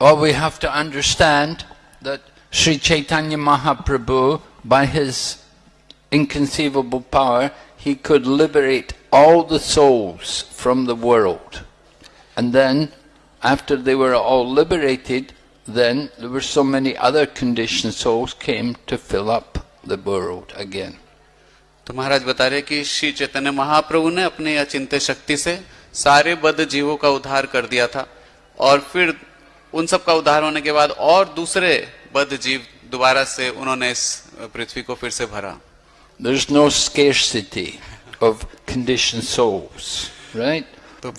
Or we have to understand that Sri Chaitanya Mahaprabhu, by his inconceivable power, he could liberate all the souls from the world. And then, after they were all liberated, then there were so many other conditioned souls came to fill up the world again. तो महाराज बता रहे कि श्री चैतन्य महाप्रभु ने अपनी अचिंत्य शक्ति से सारे बद्ध जीवों का उद्धार कर दिया था और फिर उन सब का उद्धार होने के बाद और दूसरे बद्ध जीव दोबारा से उन्होंने इस पृथ्वी को फिर से भरा। No scarcity of condition souls right तो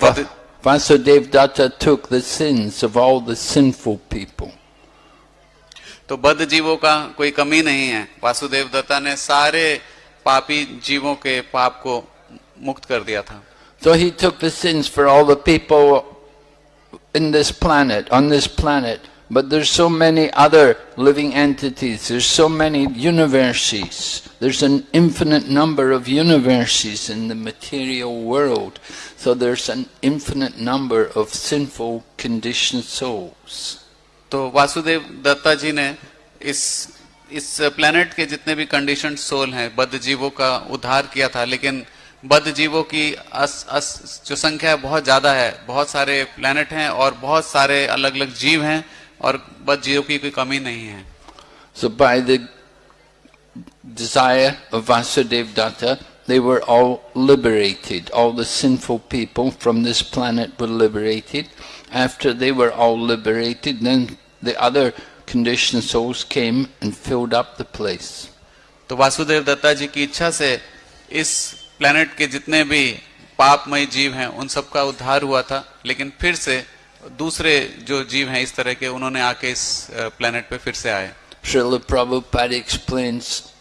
Vasudev Datta took the sins of all the sinful people. तो बद्ध जीवों का कोई कमी नहीं है। वासुदेव दत्ता ने सारे पापी जीवों के पाप को मुक्त कर दिया था। So he took the sins for all the people in this planet, on this planet. But there's so many other living entities, there's so many universes, there's an infinite number of universes in the material world. So there's an infinite number of sinful conditioned souls. तो वासुदेव दत्ता जी ने इस इस planet के जितने भी condition soul हैं बद्ध जीवों का उद्धार किया था लेकिन बद जीवों की अस, अस जो संख्या है बहुत ज़्यादा है। बहुत सारे प्लैनेट हैं और बहुत सारे अलग अलग जीव हैं और बद्ध जीवों की कोई कमी नहीं है। So by the Vasudev Datta they were all liberated all the sinful people from this planet were liberated after they were all liberated then the other condition souls came and filled up the place तो वासुदेव दत्ता जी की इच्छा से इस planet के जितने भी पापमय जीव हैं उन सबका उद्धार हुआ था लेकिन फिर से दूसरे जो जीव हैं इस तरह के उन्होंने आके इस प्लेनेट पे फिर से आए Srila Prabhupada explains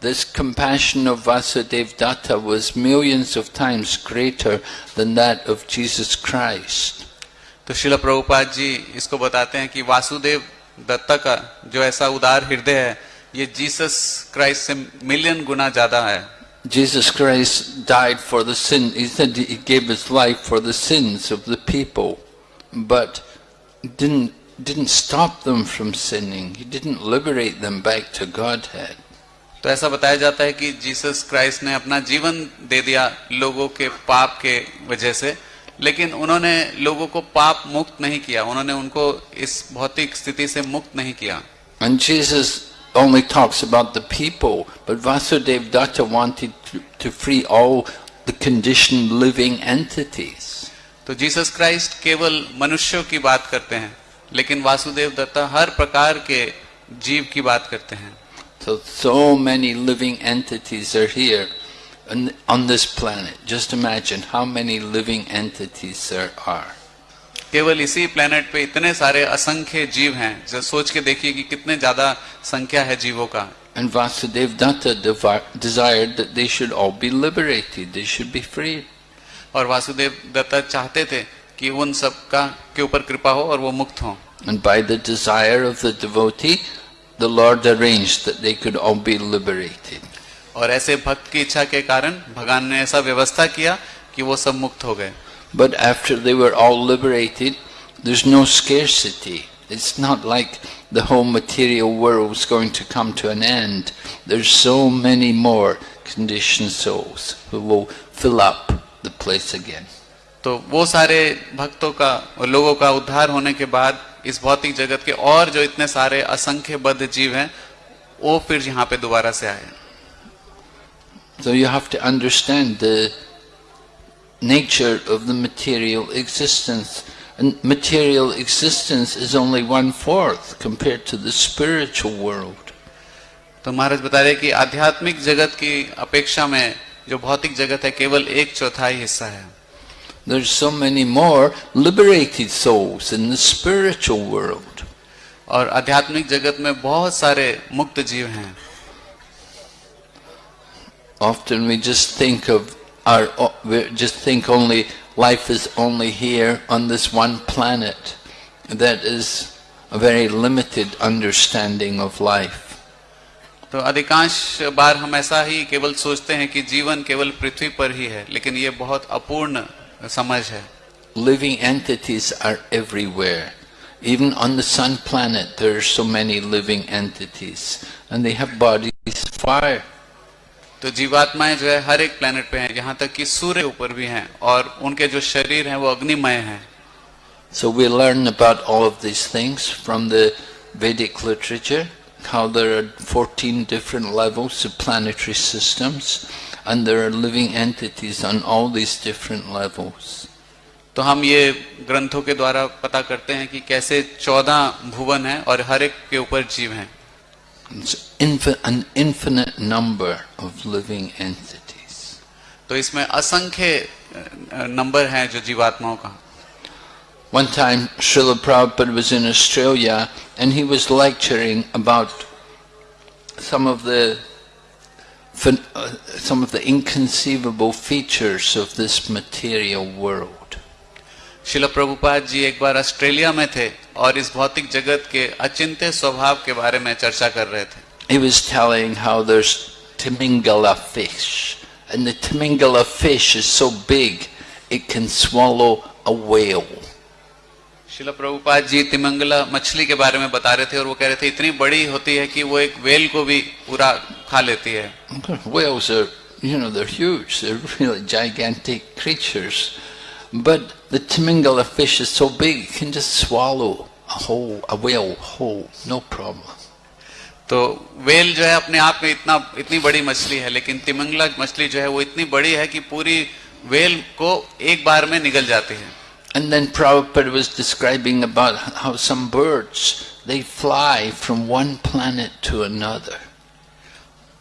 this compassion of Vasudev Datta was millions of times greater than that of Jesus Christ. तो शिला प्रभुपाद जी इसको बताते हैं कि वासुदेव दत्ता का जो ऐसा उदार हृदय है ये जीसस क्राइस्ट से मिलियन गुना ज़्यादा है Jesus Christ died for the sin. He said he gave his life for the sins of the people, but didn't didn't stop them from sinning. He didn't liberate them back to Godhead. तो ऐसा बताया जाता है कि Jesus Christ ने अपना जीवन दे दिया लोगों के पाप के वजह से लेकिन उन्होंने लोगों को पाप मुक्त नहीं किया उन्होंने उनको इस भौतिक स्थिति से मुक्त नहीं किया And Jesus only talks about the people, but Vasudev Datta wanted to, to free all the conditioned living entities. तो जीसस क्राइस्ट केवल मनुष्यों की बात करते हैं लेकिन वासुदेव दत्ता हर प्रकार के जीव की बात करते हैं So, so many living entities are here on, on this planet. Just imagine how many living entities there are. केवल इसी प्लेनेट पे इतने सारे असंख्य जीव हैं जो सोच के देखिए कि कितने ज़्यादा संख्या है जीवों का। एंड वासुदेव डिज़ायर और वासुदेव दत्ता चाहते थे कि उन सब का के ऊपर कृपा हो और वो मुक्त हो। And by the desire of the devotee the Lord arrange that और ऐसे भक्त की इच्छा के कारण भगवान ने ऐसा व्यवस्था किया कि वो सब मुक्त हो गए। But after they were all liberated, there's no scarcity. It's not like the whole material world is going to come to an end. There's so many more conditioned souls who will fill up the place again. तो वो सारे भक्तों का और लोगों का उद्धार होने के बाद इस भौतिक जगत के और जो इतने सारे असंख्य बद्ध जीव हैं वो फिर यहाँ पे दोबारा से आए So you have to understand the nature of the material existence. And material existence is only one fourth compared to the spiritual world. तो महाराज बता रहे कि आध्यात्मिक जगत की अपेक्षा में जो भौतिक जगत है केवल एक चौथाई हिस्सा है There's so many more liberated souls in the spiritual world. और आध्यात्मिक जगत में बहुत सारे मुक्त जीव हैं Often we just think of our, we just think only life is only here on this one planet. That is a very limited understanding of life. तो अधिकांश बार हम ऐसा ही केवल सोचते हैं कि जीवन केवल पृथ्वी पर ही है लेकिन ये बहुत अपूर्ण समझ है Living entities are everywhere. Even on the sun planet, there are so many living entities, and they have bodies of fire. तो जीवात्माएँ जो है हर एक प्लेनेट पे हैं यहाँ तक कि सूर्य ऊपर भी हैं और उनके जो शरीर हैं वो अग्निमय हैं So we learn about all of these things from the Vedic literature, how there are 14 different levels of planetary systems, and there are living entities on all these different levels. तो हम ये ग्रंथों के द्वारा पता करते हैं कि कैसे चौदह भुवन हैं और हर एक के ऊपर जीव हैं It's infi- an infinite number of living entities. तो इसमें असंख्य अ, नंबर हैं जो जीवात्माओं का One time, Srila Prabhupada was in Australia and he was lecturing about some of the phen- uh, some of the inconceivable features of this material world. शिल प्रभुपाद जी एक बार Australia में थे और इस भौतिक जगत के अचिंत्य स्वभाव के बारे में चर्चा कर रहे थे He was telling how there's Timingala fish, and the Timingala fish is so big it can swallow a whale. शिल प्रभुपाद जी तिमंगला मछली के बारे में बता रहे थे और वो कह रहे थे इतनी बड़ी होती है कि वो एक वेल को भी पूरा खा लेती है Whales are, you know, they're huge. They're really gigantic creatures. But the Timingala fish is so big, it can just swallow a whole, a whale whole, no problem. तो वेल जो है अपने आप में इतना इतनी बड़ी मछली है लेकिन तिमंगला मछली जो है वो इतनी बड़ी है कि पूरी वेल को एक बार में निगल जाती है And then Prabhupada was describing about how some birds, they fly from one planet to another.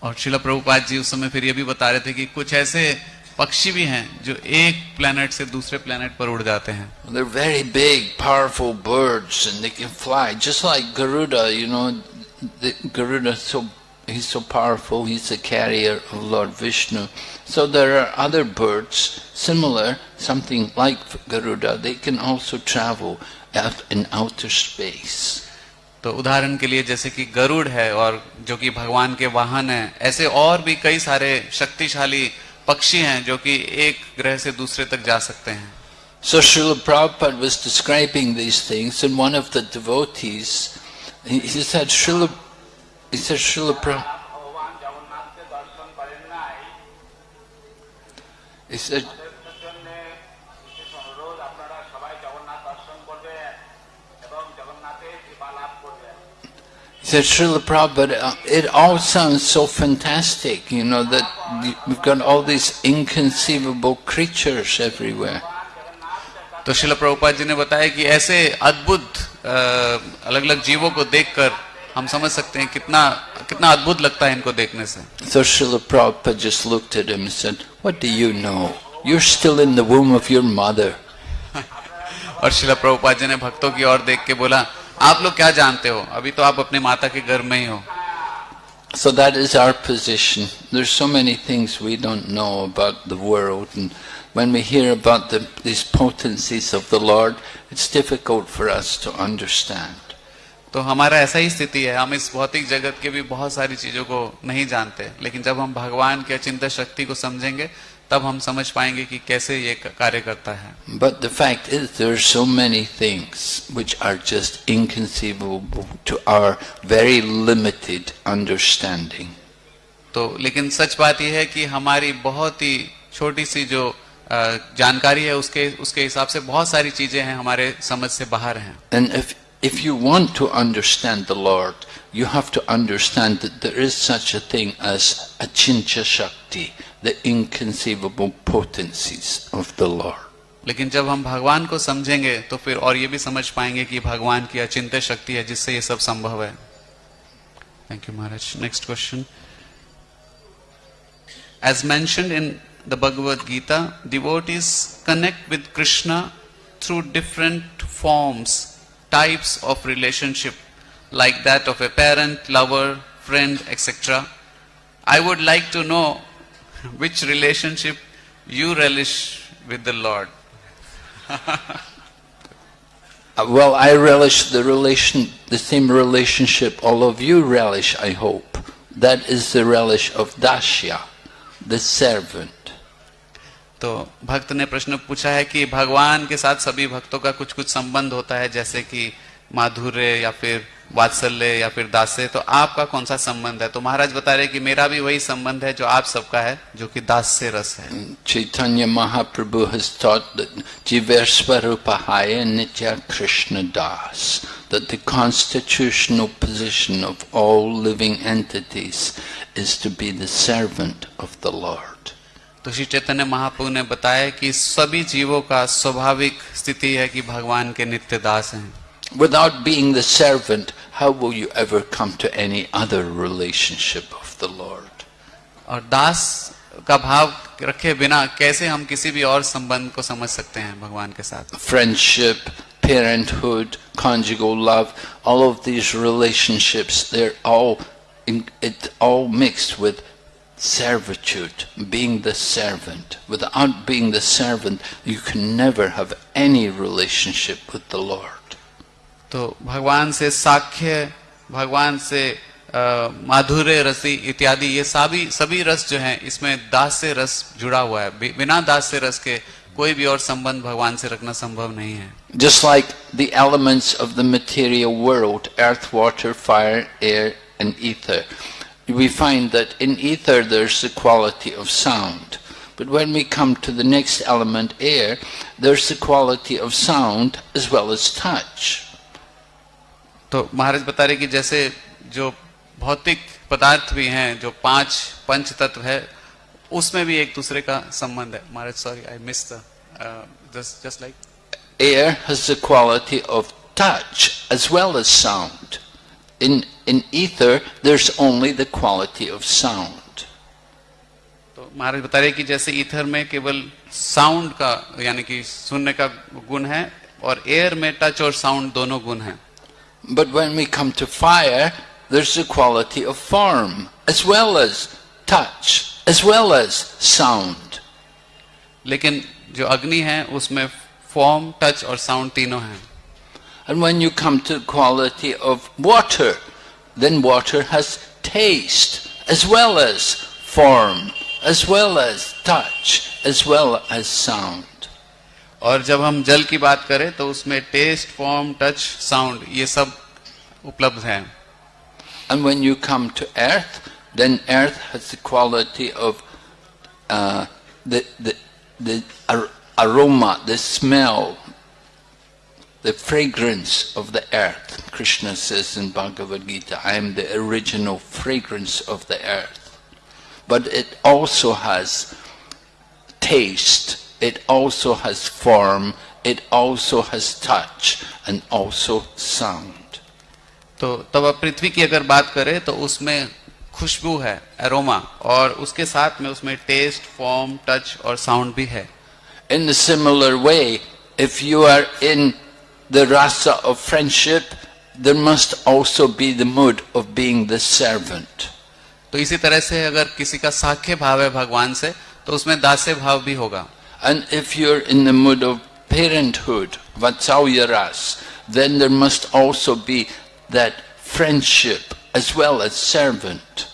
और शिला प्रभुपाद जी उस समय फिर ये भी बता रहे थे कि कुछ ऐसे पक्षी भी हैं जो एक प्लेनेट से दूसरे प्लेनेट पर उड़ जाते हैं They're very big, powerful birds, and they can fly just like Garuda. You know, the Garuda so he's so powerful. He's the carrier of Lord Vishnu. So there are other birds similar, something like Garuda. They can also travel out in outer space. तो उदाहरण के लिए जैसे कि गरुड़ है और जो कि भगवान के वाहन है ऐसे और भी कई सारे शक्तिशाली पक्षी हैं जो कि एक ग्रह से दूसरे तक जा सकते हैं So Srila Prabhupada was describing these things and one of the devotees, he, he said, Srila, he said, Srila Prabhupada, he said, he said, Srila Prabhupada, uh, it all sounds so fantastic, you know, that y- we've got all these inconceivable creatures everywhere. तो शिल प्रभुपाद जी ने बताया कि ऐसे अद्भुत अलग अलग जीवों को देखकर हम समझ सकते हैं कितना कितना अद्भुत लगता है इनको देखने से So Srila Prabhupada just looked at him and said, What do you know? You're still in the womb of your mother. और शिला प्रभुपाद जी ने भक्तों की ओर देख के बोला आप लोग क्या जानते हो? अभी तो आप अपने माता के घर में ही हो। So that is our position there so many things we don't know about the world When we hear about the, these potencies of the Lord, it's difficult for us to understand. तो हमारा ऐसा ही स्थिति है। हम इस भौतिक जगत के भी बहुत सारी चीज़ों को नहीं जानते लेकिन जब हम भगवान की अचिंत शक्ति को समझेंगे तब हम समझ पाएँगे कि कैसे ये कार्य करता है। But the is there so many things which are just inconceivable to our very limited understanding तो लेकिन सच बात यह है कि हमारी बहुत ही छोटी सी जो जानकारी है उसके उसके हिसाब से बहुत सारी चीज़ें हैं हमारे समझ से बाहर हैं। And if if you want to understand the Lord you have to understand that is such a thing as achintya shakti the inconceivable potencies of the Lord. लेकिन जब हम भगवान को समझेंगे तो फिर और ये भी समझ पाएँगे कि भगवान की अचिंत्य शक्ति है जिससे ये सब संभव है thank you Maharaj next question As mentioned in the Bhagavad Gita, devotees connect with Krishna through different forms, types of relationship, like that of a parent, lover, friend, etc. I would like to know which relationship you relish with the Lord. Uh, Well, I relish the relation, the same relationship all of you relish, I hope. That is the relish of Dashya, the servant. तो भक्त ने प्रश्न पूछा है कि भगवान के साथ सभी भक्तों का कुछ कुछ संबंध होता है जैसे कि माधुर्य या फिर वात्सल्य या फिर दास्य तो आपका कौन सा संबंध है तो महाराज बता रहे कि मेरा भी वही संबंध है जो आप सबका है जो कि दास से रस है Chaitanya Mahaprabhu has taught that Jiversvarupahaya Nitya Krishna Das, that the constitutional position of all living entities is to be the servant of the Lord. तो श्री चैतन्य महाप्रभु ने बताया कि सभी जीवों का स्वाभाविक स्थिति है कि भगवान के नित्य दास हैं Without being the servant, how will you ever come to any other relationship of the Lord? और दास का भाव रखे बिना कैसे हम किसी भी और संबंध को समझ सकते हैं भगवान के साथ Friendship, parenthood, conjugal love, all of these relationships, they're all, in, it all mixed with servitude, being the servant. Without being the servant, you can never have any relationship with the Lord. तो भगवान से साख्य, भगवान से माधुर्य, रसी इत्यादि, ये सभी सभी रस जो हैं, इसमें दास्य रस जुड़ा हुआ है। बिना दास्य रस के कोई भी और संबंध भगवान से रखना संभव नहीं है। Just like the elements of the material world earth water fire air and ether we find that in ether there is a quality of sound but when we come to the next element, air, there's the quality of sound as well as touch. तो महाराज बता रहे कि जैसे जो भौतिक पदार्थ भी हैं जो पाँच पंच तत्व है उसमें भी एक दूसरे का संबंध है Maharaj sorry I miss the just like Air has the quality of touch as well as sound. In, in ether, there's only the quality of sound. तो महाराज बता रहे कि जैसे ईथर में केवल साउंड का यानी कि सुनने का गुण है और एयर में टच और साउंड दोनों गुण हैं But when we come to fire, there's the quality of form, as well as touch, as well as sound. लेकिन जो अग्नि है उसमें फॉर्म टच और साउंड तीनों हैं And when you come to the quality of water, then water has taste, as well as form, as well as touch, as well as sound. और जब हम जल की बात करें तो उसमें टेस्ट फॉर्म टच साउंड ये सब उपलब्ध है And when you come to earth, then earth has the quality of uh, the, the, the ar- aroma, the smell, the fragrance of the earth. Krishna says in Bhagavad Gita, I am the original fragrance of the earth. But it also has taste, it also has form, it also has touch, and also sound. तो तब अब पृथ्वी की अगर बात करें तो उसमें खुशबू है एरोमा और उसके साथ में उसमें टेस्ट फॉर्म टच और साउंड भी है In a similar way, if you are in the rasa of friendship, there must also be the mood of being the servant. तो इसी तरह से अगर किसी का साख्य भाव है भगवान से तो उसमें दास्य भाव भी होगा And if you're in the mood of parenthood, vatsalya ras, then there must also be that friendship as well as servant.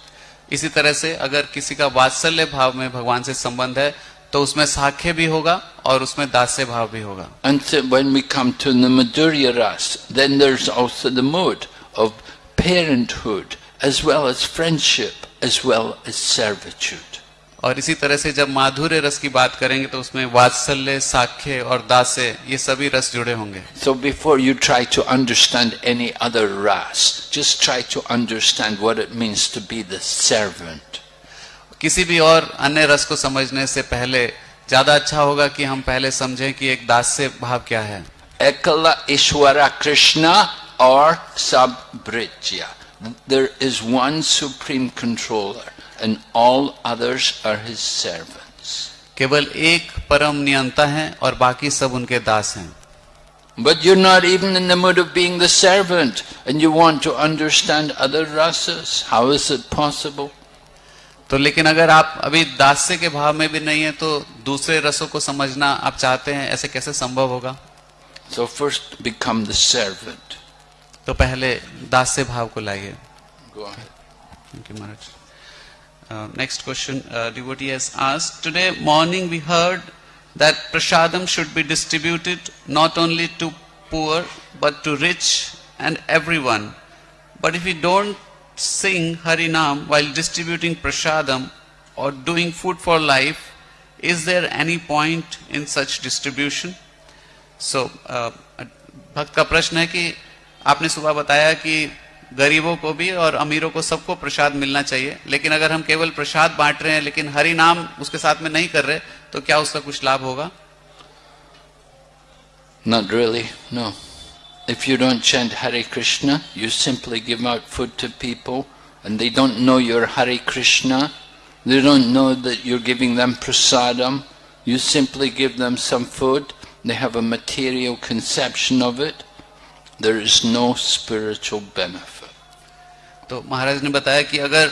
इसी तरह से अगर किसी का वात्सल्य भाव में भगवान से संबंध है तो उसमें साख्य भी होगा और उसमें दास्य भाव भी होगा And so when we come to the madhurya ras, then there's also the mood of parenthood as well as friendship as well as servitude. और इसी तरह से जब माधुर्य रस की बात करेंगे तो उसमें वात्सल्य साख्य और दासे ये सभी रस जुड़े होंगे। So before you try to understand any other rasa just try to understand what it means to be the servant किसी भी और अन्य रस को समझने से पहले ज़्यादा अच्छा होगा कि हम पहले समझें कि एक दास्य भाव क्या है। एकला ईश्वरा कृष्ण और सब bridge there is one supreme controller and all others are his servants. केवल एक परम नियंता है और बाकी सब उनके दास हैं But you're not even in the mood of being the servant and you want to understand other rasas. How is it possible? तो लेकिन अगर आप अभी दास्य के भाव में भी नहीं है तो दूसरे रसों को समझना आप चाहते हैं ऐसे कैसे संभव होगा So first become the servant. तो पहले दास्य भाव को लाइए Go ahead. Thank you, Maharaj. Uh, next question, uh, devotee has asked. Today morning we heard that prasadam should be distributed not only to poor but to rich and everyone. But if we don't sing Harinam while distributing prasadam or doing food for life, is there any point in such distribution? So, uh, भक्त का प्रश्न है कि आपने सुबह बताया कि गरीबों को भी और अमीरों को सबको प्रसाद मिलना चाहिए। लेकिन अगर हम केवल प्रसाद बांट रहे हैं, लेकिन हरि नाम उसके साथ में नहीं कर रहे तो क्या उसका कुछ लाभ होगा? Not really no if you don't chant Hare Krishna you simply give out food to people and they don't know your Hare Krishna they don't know that you giving them prasadam you simply give them some food they have a material conception of it There is no spiritual benefit. तो महाराज ने बताया कि अगर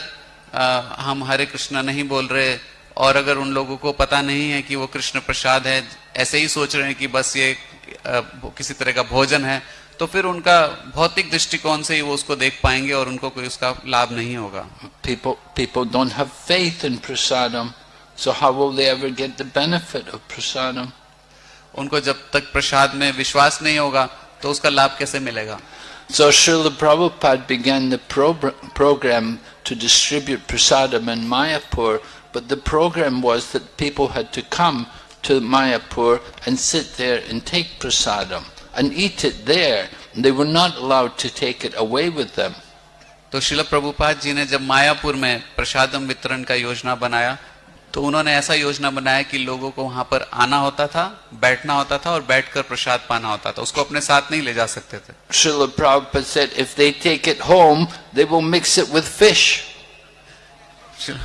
आ, हम हरे कृष्णा नहीं बोल रहे और अगर उन लोगों को पता नहीं है कि वो कृष्ण प्रसाद है ऐसे ही सोच रहे हैं कि बस ये आ, किसी तरह का भोजन है तो फिर उनका भौतिक दृष्टिकोण से ही वो उसको देख पाएँगे और उनको कोई उसका लाभ नहीं होगा People, people don't have faith in prasadam, so how will they ever get the benefit of prasadam? उनको जब तक प्रसाद में विश्वास नहीं होगा तो उसका लाभ कैसे मिलेगा So Srila Prabhupada began the pro- program to distribute prasadam in Mayapur, but the program was that people had to come to Mayapur and sit there and take prasadam and eat it there. They were not allowed to take it away with them. तो शिल प्रभुपाद जी ने जब मायापुर में प्रसादम वितरण का योजना बनाया तो उन्होंने ऐसा योजना बनाया कि लोगों को वहाँ पर आना होता था बैठना होता था और बैठकर प्रसाद पाना होता था। उसको अपने साथ नहीं ले जा सकते थे।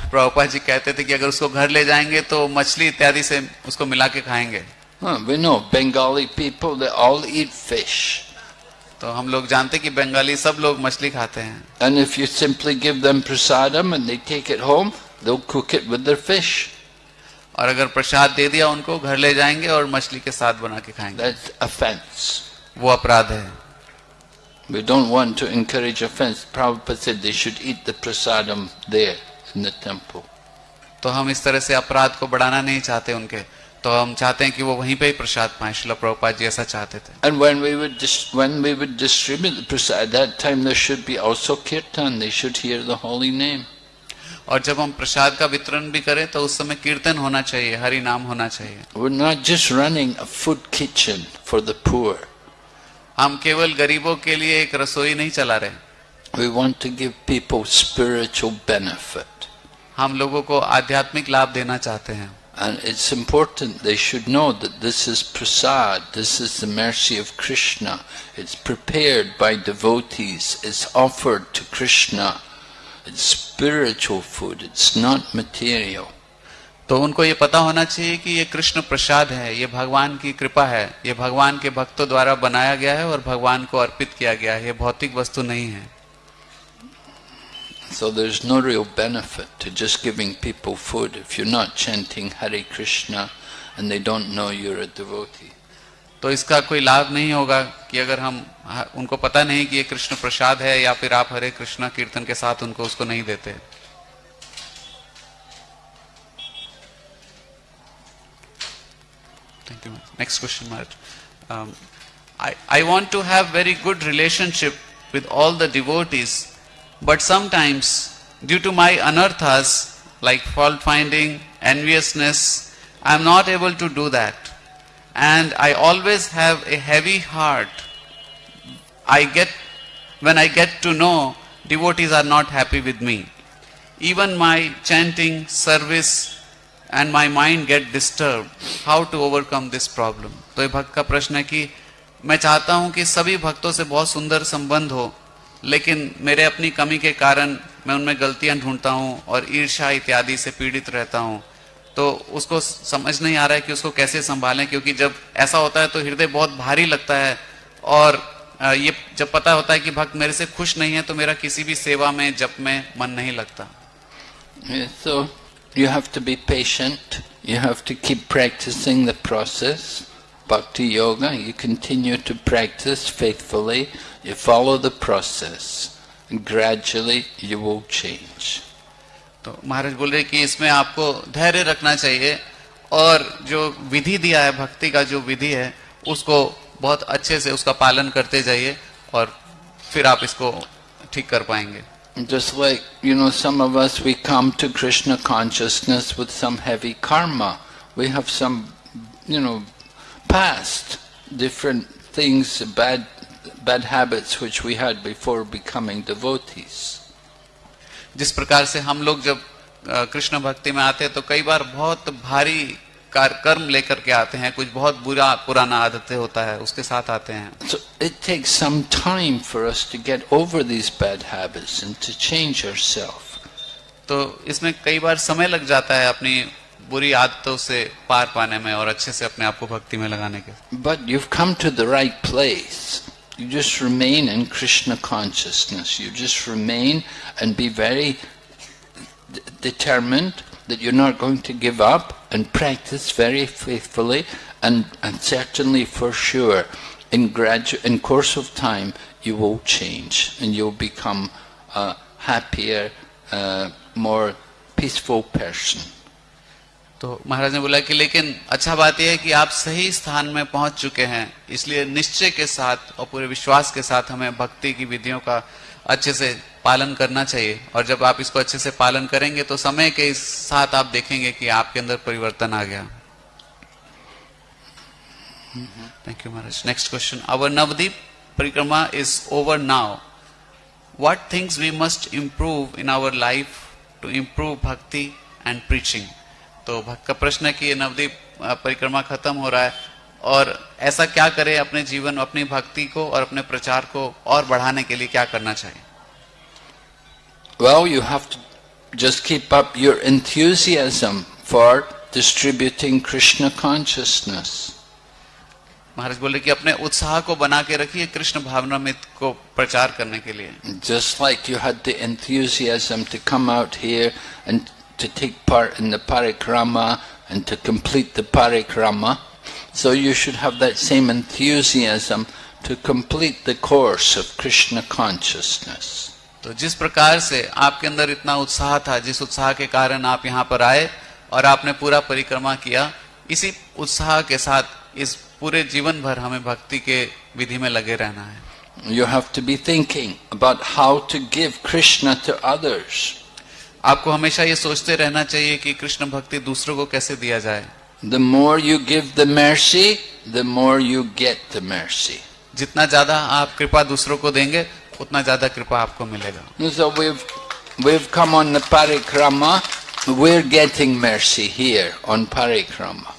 प्रभुपा जी कहते थे कि अगर उसको घर ले जाएँगे तो मछली इत्यादि से उसको मिला के खाएँगे। Bengali people all eat fish तो हम लोग जानते कि बंगाली सब लोग मछली खाते हैं। And if you simply give them prasadam and they take it home they'll cook it with their fish. और अगर प्रसाद दे दिया उनको घर ले जाएँगे और मछली के साथ बना के खाएँगे That's offense. वो अपराध है We don't want to encourage offense. Prabhupada said they should eat the prasadam there in the temple. तो हम इस तरह से अपराध को बढ़ाना नहीं चाहते उनके तो हम चाहते हैं कि वो वहीं पे ही प्रसाद पाए शिला प्रभुपाद जी ऐसा चाहते थे And when we would when we would distribute the prasad, at that time there should be also kirtan. They should hear the holy name. और जब हम प्रसाद का वितरण भी करें तो उस समय कीर्तन होना चाहिए हरि नाम होना चाहिए We're not just running a food kitchen for the poor. हम केवल गरीबों के लिए एक रसोई नहीं चला रहे We want to give people spiritual benefit. हम लोगों को आध्यात्मिक लाभ देना चाहते हैं And it's important they should know that this is prasad, this is the mercy of Krishna. It's prepared by devotees, it's offered to Krishna. It's spiritual food, it's not material. तो उनको ये पता होना चाहिए कि ये कृष्ण प्रसाद है ये भगवान की कृपा है ये भगवान के भक्तों द्वारा बनाया गया है और भगवान को अर्पित किया गया है ये भौतिक वस्तु नहीं है So there's no real benefit to just giving people food if you're not chanting Hare Krishna and they don't know you're a devotee. तो इसका कोई लाभ नहीं होगा कि अगर हम, उनको पता नहीं कि ये कृष्ण प्रसाद है या फिर आप हरे कृष्णा कीर्तन के साथ उनको उसको नहीं देते। Thank you next question I want to have very good relationship with all the devotees but sometimes due to my anartha like fault finding enviousness I am not able to do that And I always have a heavy heart. I get when I get to know devotees are not happy with me. Even my chanting, service, and my mind get disturbed. How to overcome this problem? तो ये भक्त का प्रश्न है कि मैं चाहता हूँ कि सभी भक्तों से बहुत सुंदर संबंध हो लेकिन मेरे अपनी कमी के कारण मैं उनमें गलतियाँ ढूंढता हूँ और ईर्षा इत्यादि से पीड़ित रहता हूँ तो उसको समझ नहीं आ रहा है कि उसको कैसे संभालें, क्योंकि जब ऐसा होता है तो हृदय बहुत भारी लगता है और ये जब पता होता है कि भक्त मेरे से खुश नहीं है तो मेरा किसी भी सेवा में, जप में मन नहीं लगता। So you to practice faithfully you follow the process gradually you will change तो महाराज बोल रहे कि इसमें आपको धैर्य रखना चाहिए और जो विधि दिया है भक्ति का जो विधि है उसको बहुत अच्छे से उसका पालन करते जाइए और फिर आप इसको ठीक कर पाएँगे Just like, you know, some of us, we come to Krishna consciousness with some heavy karma. We have some, you know, past, different things, bad, bad habits which we had before becoming devotees. जिस प्रकार से हम लोग जब कृष्ण भक्ति में आते हैं तो कई बार बहुत भारी कार- कर्म लेकर के आते हैं कुछ बहुत बुरा पुराना आदतें होता है उसके साथ आते हैं So it takes some time for us to get over these bad habits and to change ourselves. तो इसमें कई बार समय लग जाता है अपनी बुरी आदतों से पार पाने में और अच्छे से अपने आप को भक्ति में लगाने के but you've come to the right place. You just remain in Krishna consciousness. You just remain and be very determined that you're not going to give up and practice very faithfully and, and certainly for sure in gradu- in course of time you will change and you'll become a happier, uh, more peaceful person. तो महाराज ने बोला कि लेकिन अच्छा बात यह है कि आप सही स्थान में पहुँच चुके हैं, इसलिए निश्चय के साथ और पूरे विश्वास के साथ हमें भक्ति की विधियों का अच्छे से पालन करना चाहिए। और जब आप इसको अच्छे से पालन करेंगे तो समय के साथ आप देखेंगे कि आपके अंदर परिवर्तन आ गया। Thank you Maharaj. Next question our Navadvip parikrama is over now what things we must improve in our life to improve bhakti and preaching? तो भक्त का प्रश्न है कि ये नवदीप परिक्रमा खत्म हो रहा है और ऐसा क्या करें अपने जीवन अपनी भक्ति को और अपने प्रचार को और बढ़ाने के लिए क्या करना चाहिए Well, you have to just keep up your enthusiasm for distributing Krishna consciousness. महाराज बोले कि अपने उत्साह को बना के रखिए कृष्ण भावनामृत को प्रचार करने के लिए Just like you had the enthusiasm to come out here and to take part in the parikrama and to complete the parikrama, so you should have that same enthusiasm to complete the course of Krishna consciousness. तो जिस प्रकार से आपके अंदर इतना उत्साह था जिस उत्साह के कारण आप यहाँ पर आए और आपने पूरा परिक्रमा किया इसी उत्साह के साथ इस पूरे जीवन भर हमें भक्ति के विधि में लगे रहना है You have to be thinking about how to give Krishna to others. आपको हमेशा ये सोचते रहना चाहिए कि कृष्ण भक्ति दूसरों को कैसे दिया जाए the more you give the mercy the more you get the mercy जितना ज़्यादा आप कृपा दूसरों को देंगे उतना ज़्यादा कृपा आपको मिलेगा so we've, we've come on the. We're getting mercy here on parikrama.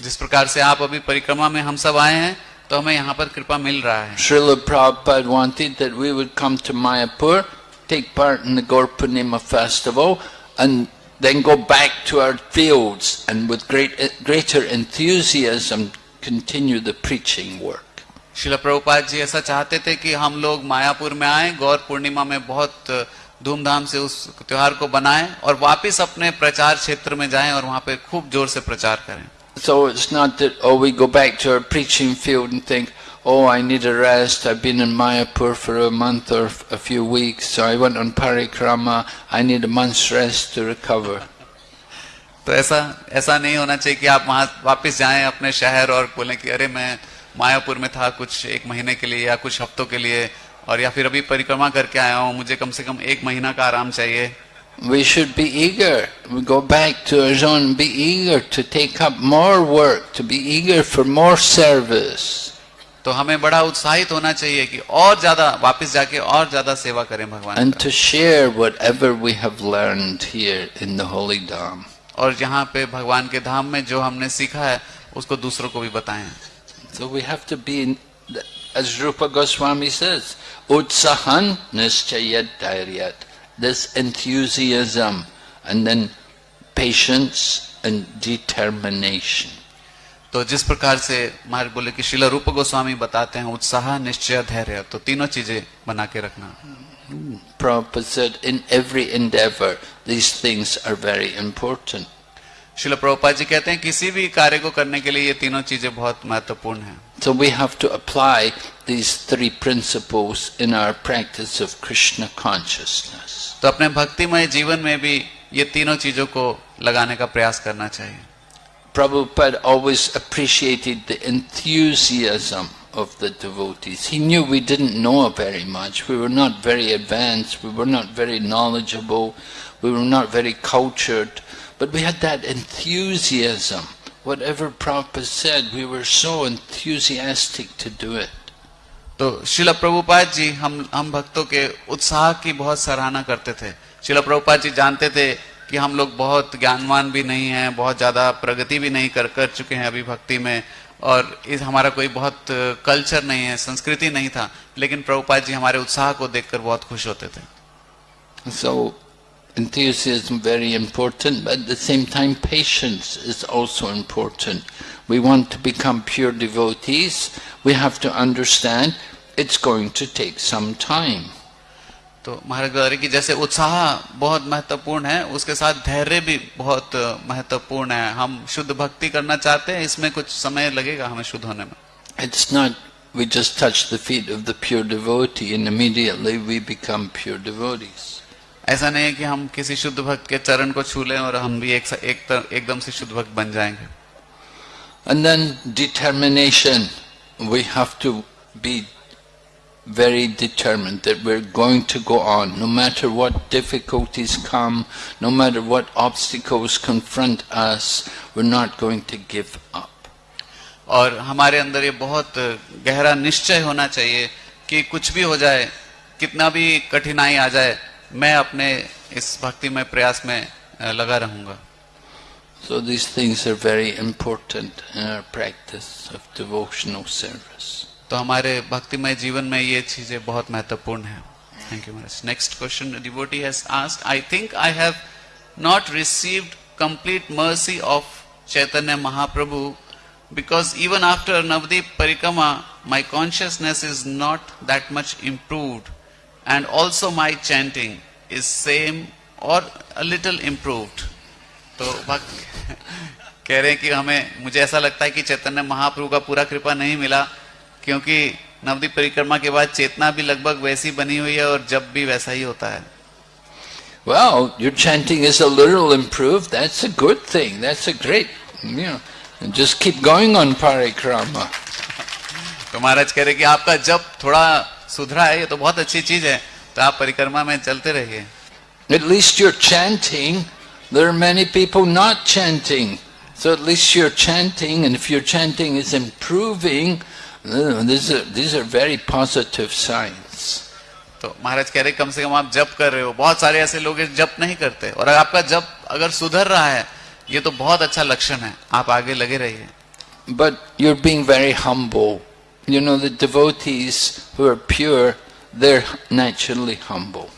जिस प्रकार से आप अभी परिक्रमा में हम सब आए हैं तो हमें यहाँ पर कृपा मिल रहा है Srila Prabhupada wanted we would come to Mayapur take part in the Gaur Purnima festival, and then go back to our fields and with great greater enthusiasm continue the preaching work. शिला प्रभुपाद जी ऐसा चाहते थे कि हम लोग मायापुर में आए गौर पूर्णिमा में बहुत धूमधाम से उस त्योहार को बनाएं और वापस अपने प्रचार क्षेत्र में जाएं और वहां पे खूब जोर से प्रचार करें So it's not that, oh, we go back to our preaching field and think, oh, I need a rest, I've been in Mayapur for a month or a few weeks, so I went on parikrama, I need a month's rest to recover. तो ऐसा ऐसा नहीं होना चाहिए कि आप वहां वापस जाएं अपने शहर और बोलें कि अरे मैं मायापुर में था कुछ एक महीने के लिए या कुछ हफ्तों के लिए और या फिर अभी परिक्रमा करके आया हूं मुझे कम से कम एक महीना का आराम चाहिए We should be eager. We go back to our zone and be eager to take up more work, to be eager for more service. तो हमें बड़ा उत्साहित होना चाहिए कि और ज़्यादा वापस जाके और ज़्यादा सेवा करें भगवान in the Holy और यहाँ पे भगवान के धाम में जो हमने सीखा है उसको दूसरों को भी बताएँ So we have to be, in, as Rupa Goswami says, utsahan nischayat dhairyat. This enthusiasm and then patience and determination. तो जिस प्रकार से महाराज बोले कि शिला रूप गोस्वामी बताते हैं उत्साह निश्चय धैर्य तो तीनों चीज़ें बना के रखना। इन प्रभुपा जी कहते हैं किसी भी कार्य को करने के लिए ये तीनों चीज़ें बहुत महत्वपूर्ण है। So we have to apply these three principles in our practice of Krishna consciousness तो अपने भक्तिमय जीवन में भी ये तीनों चीज़ों को लगाने का प्रयास करना चाहिए। Prabhupada always appreciated the enthusiasm of the devotees. He knew we didn't know very much. We were not very advanced. We were not very knowledgeable. We were not very cultured. But we had that enthusiasm. Whatever Prabhupada said, we were so enthusiastic to do it. तो शिला प्रभुपाद जी हम हम भक्तों के उत्साह की बहुत सराहना करते थे शिला प्रभुपाद जी जानते थे कि हम लोग बहुत ज्ञानवान भी नहीं हैं बहुत ज़्यादा प्रगति भी नहीं कर कर चुके हैं अभी भक्ति में और इस हमारा कोई बहुत कल्चर नहीं है संस्कृति नहीं था लेकिन प्रभुपाद जी हमारे उत्साह को देखकर बहुत खुश होते थे So, enthusiasm very important, but at the same time patience is also important. We want to become pure devotees, we have to understand it's going to take some time. तो महाराज गौरी की जैसे उत्साह बहुत महत्वपूर्ण है उसके साथ धैर्य भी बहुत महत्वपूर्ण है हम शुद्ध भक्ति करना चाहते हैं इसमें कुछ समय लगेगा हमें शुद्ध होने में It's not we just touch the feet of the pure devotee and immediately we become pure devotees. ऐसा नहीं है कि हम किसी शुद्ध भक्त के चरण को छू लें और हम भी एक, एक एकदम से शुद्ध भक्त बन जाएँगे And then determination. We have to be very determined that we're going to go on, no matter what difficulties come, no matter what obstacles confront us, we're not going to give up. और हमारे अंदर ये बहुत गहरा निश्चय होना चाहिए कि कुछ भी हो जाए कितना भी कठिनाई आ जाए मैं अपने इस भक्ति में प्रयास में अ, लगा रहूंगा So these things are very important in our practice of devotional service. तो हमारे भक्तिमय जीवन में ये चीज़ें बहुत महत्वपूर्ण है। Thank you Maharaj next question devotee has asked I think I have not received complete mercy of Chaitanya Mahaprabhu even after Navdeep Parikama, my consciousness is not that much improved, and also my chanting is same or a little improved. तो भक्त कह रहे हैं कि हमें मुझे ऐसा लगता है कि चैतन्य महाप्रभु का पूरा कृपा नहीं मिला। क्योंकि नवदीप परिक्रमा के बाद चेतना भी लगभग वैसी बनी हुई है और जब भी वैसा ही होता है Well, your chanting is a little improved. That's a good thing. That's a great, you know, just keep going on parikrama. तो महाराज कह रहे कि आपका जब थोड़ा सुधरा है ये तो बहुत अच्छी चीज़ है तो आप परिक्रमा में चलते रहिए At least you're chanting. There are many people not chanting. So at least you're chanting, and if your chanting is improving, uh, these are, these are very positive signs. तो महाराज कह रहे कम से कम आप जप कर रहे हो बहुत सारे ऐसे लोग हैं जप नहीं करते और आपका जप अगर सुधर रहा है ये तो बहुत अच्छा लक्षण है आप आगे लगे रहिए But you're being very humble. You know, the devotees who are pure, they're naturally humble.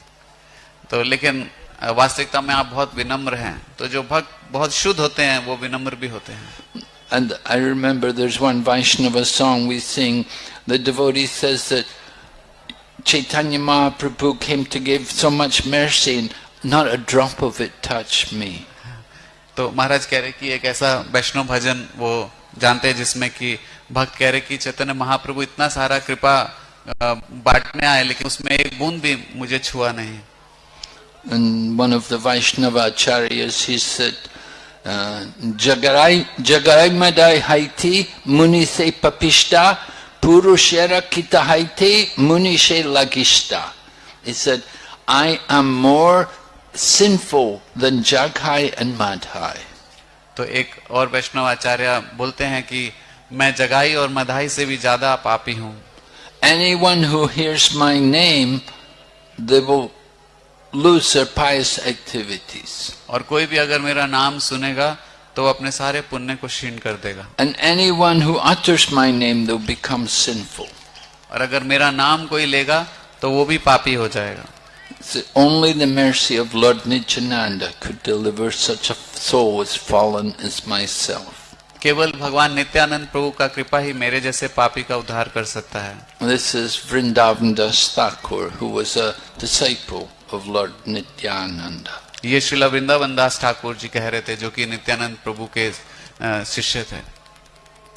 तो लेकिन वास्तविकता में आप बहुत विनम्र हैं तो जो भक्त बहुत शुद्ध होते हैं वो विनम्र भी होते हैं And I remember there's one Vaishnava song we sing. The devotee says that Chaitanya Mahaprabhu came to give so much mercy and not a drop of it touched me. तो महाराज कह रहे कि एक ऐसा वैष्णव भजन वो जानते हैं जिसमें कि भक्त कह रहे कि चैतन्य महाप्रभु इतना सारा कृपा अ, बांटने आए लेकिन उसमें एक बूंद भी मुझे छुआ नहीं And one of the Vaishnava acharyas, he said, uh, Jagarai, Jagarai Madai Haiti Muni Se Papishta Purushera Kita Haiti Muni Lagishta. He said, I am more sinful than Jaghai and Madhai. तो एक और वैष्णव आचार्य बोलते हैं कि मैं जगाई और मधाई से भी ज़्यादा पापी हूँ Anyone who hears my name, they will lose pious activities. और कोई भी अगर मेरा नाम सुनेगा तो वो अपने सारे पुण्य को क्षीण कर देगा And anyone who utters my name, they'll become sinful. और अगर मेरा नाम कोई लेगा तो वो भी पापी हो जाएगा So only the mercy of Lord Nityananda could deliver such a soul as fallen as myself. केवल भगवान नित्यानंद प्रभु का कृपा ही मेरे जैसे पापी का उद्धार कर सकता है This is Vrindavan Das Thakur, who was a disciple of Lord Nityananda. ये श्रीला वृंदावन दास ठाकुर जी कह रहे थे जो कि नित्यानंद प्रभु के शिष्य थे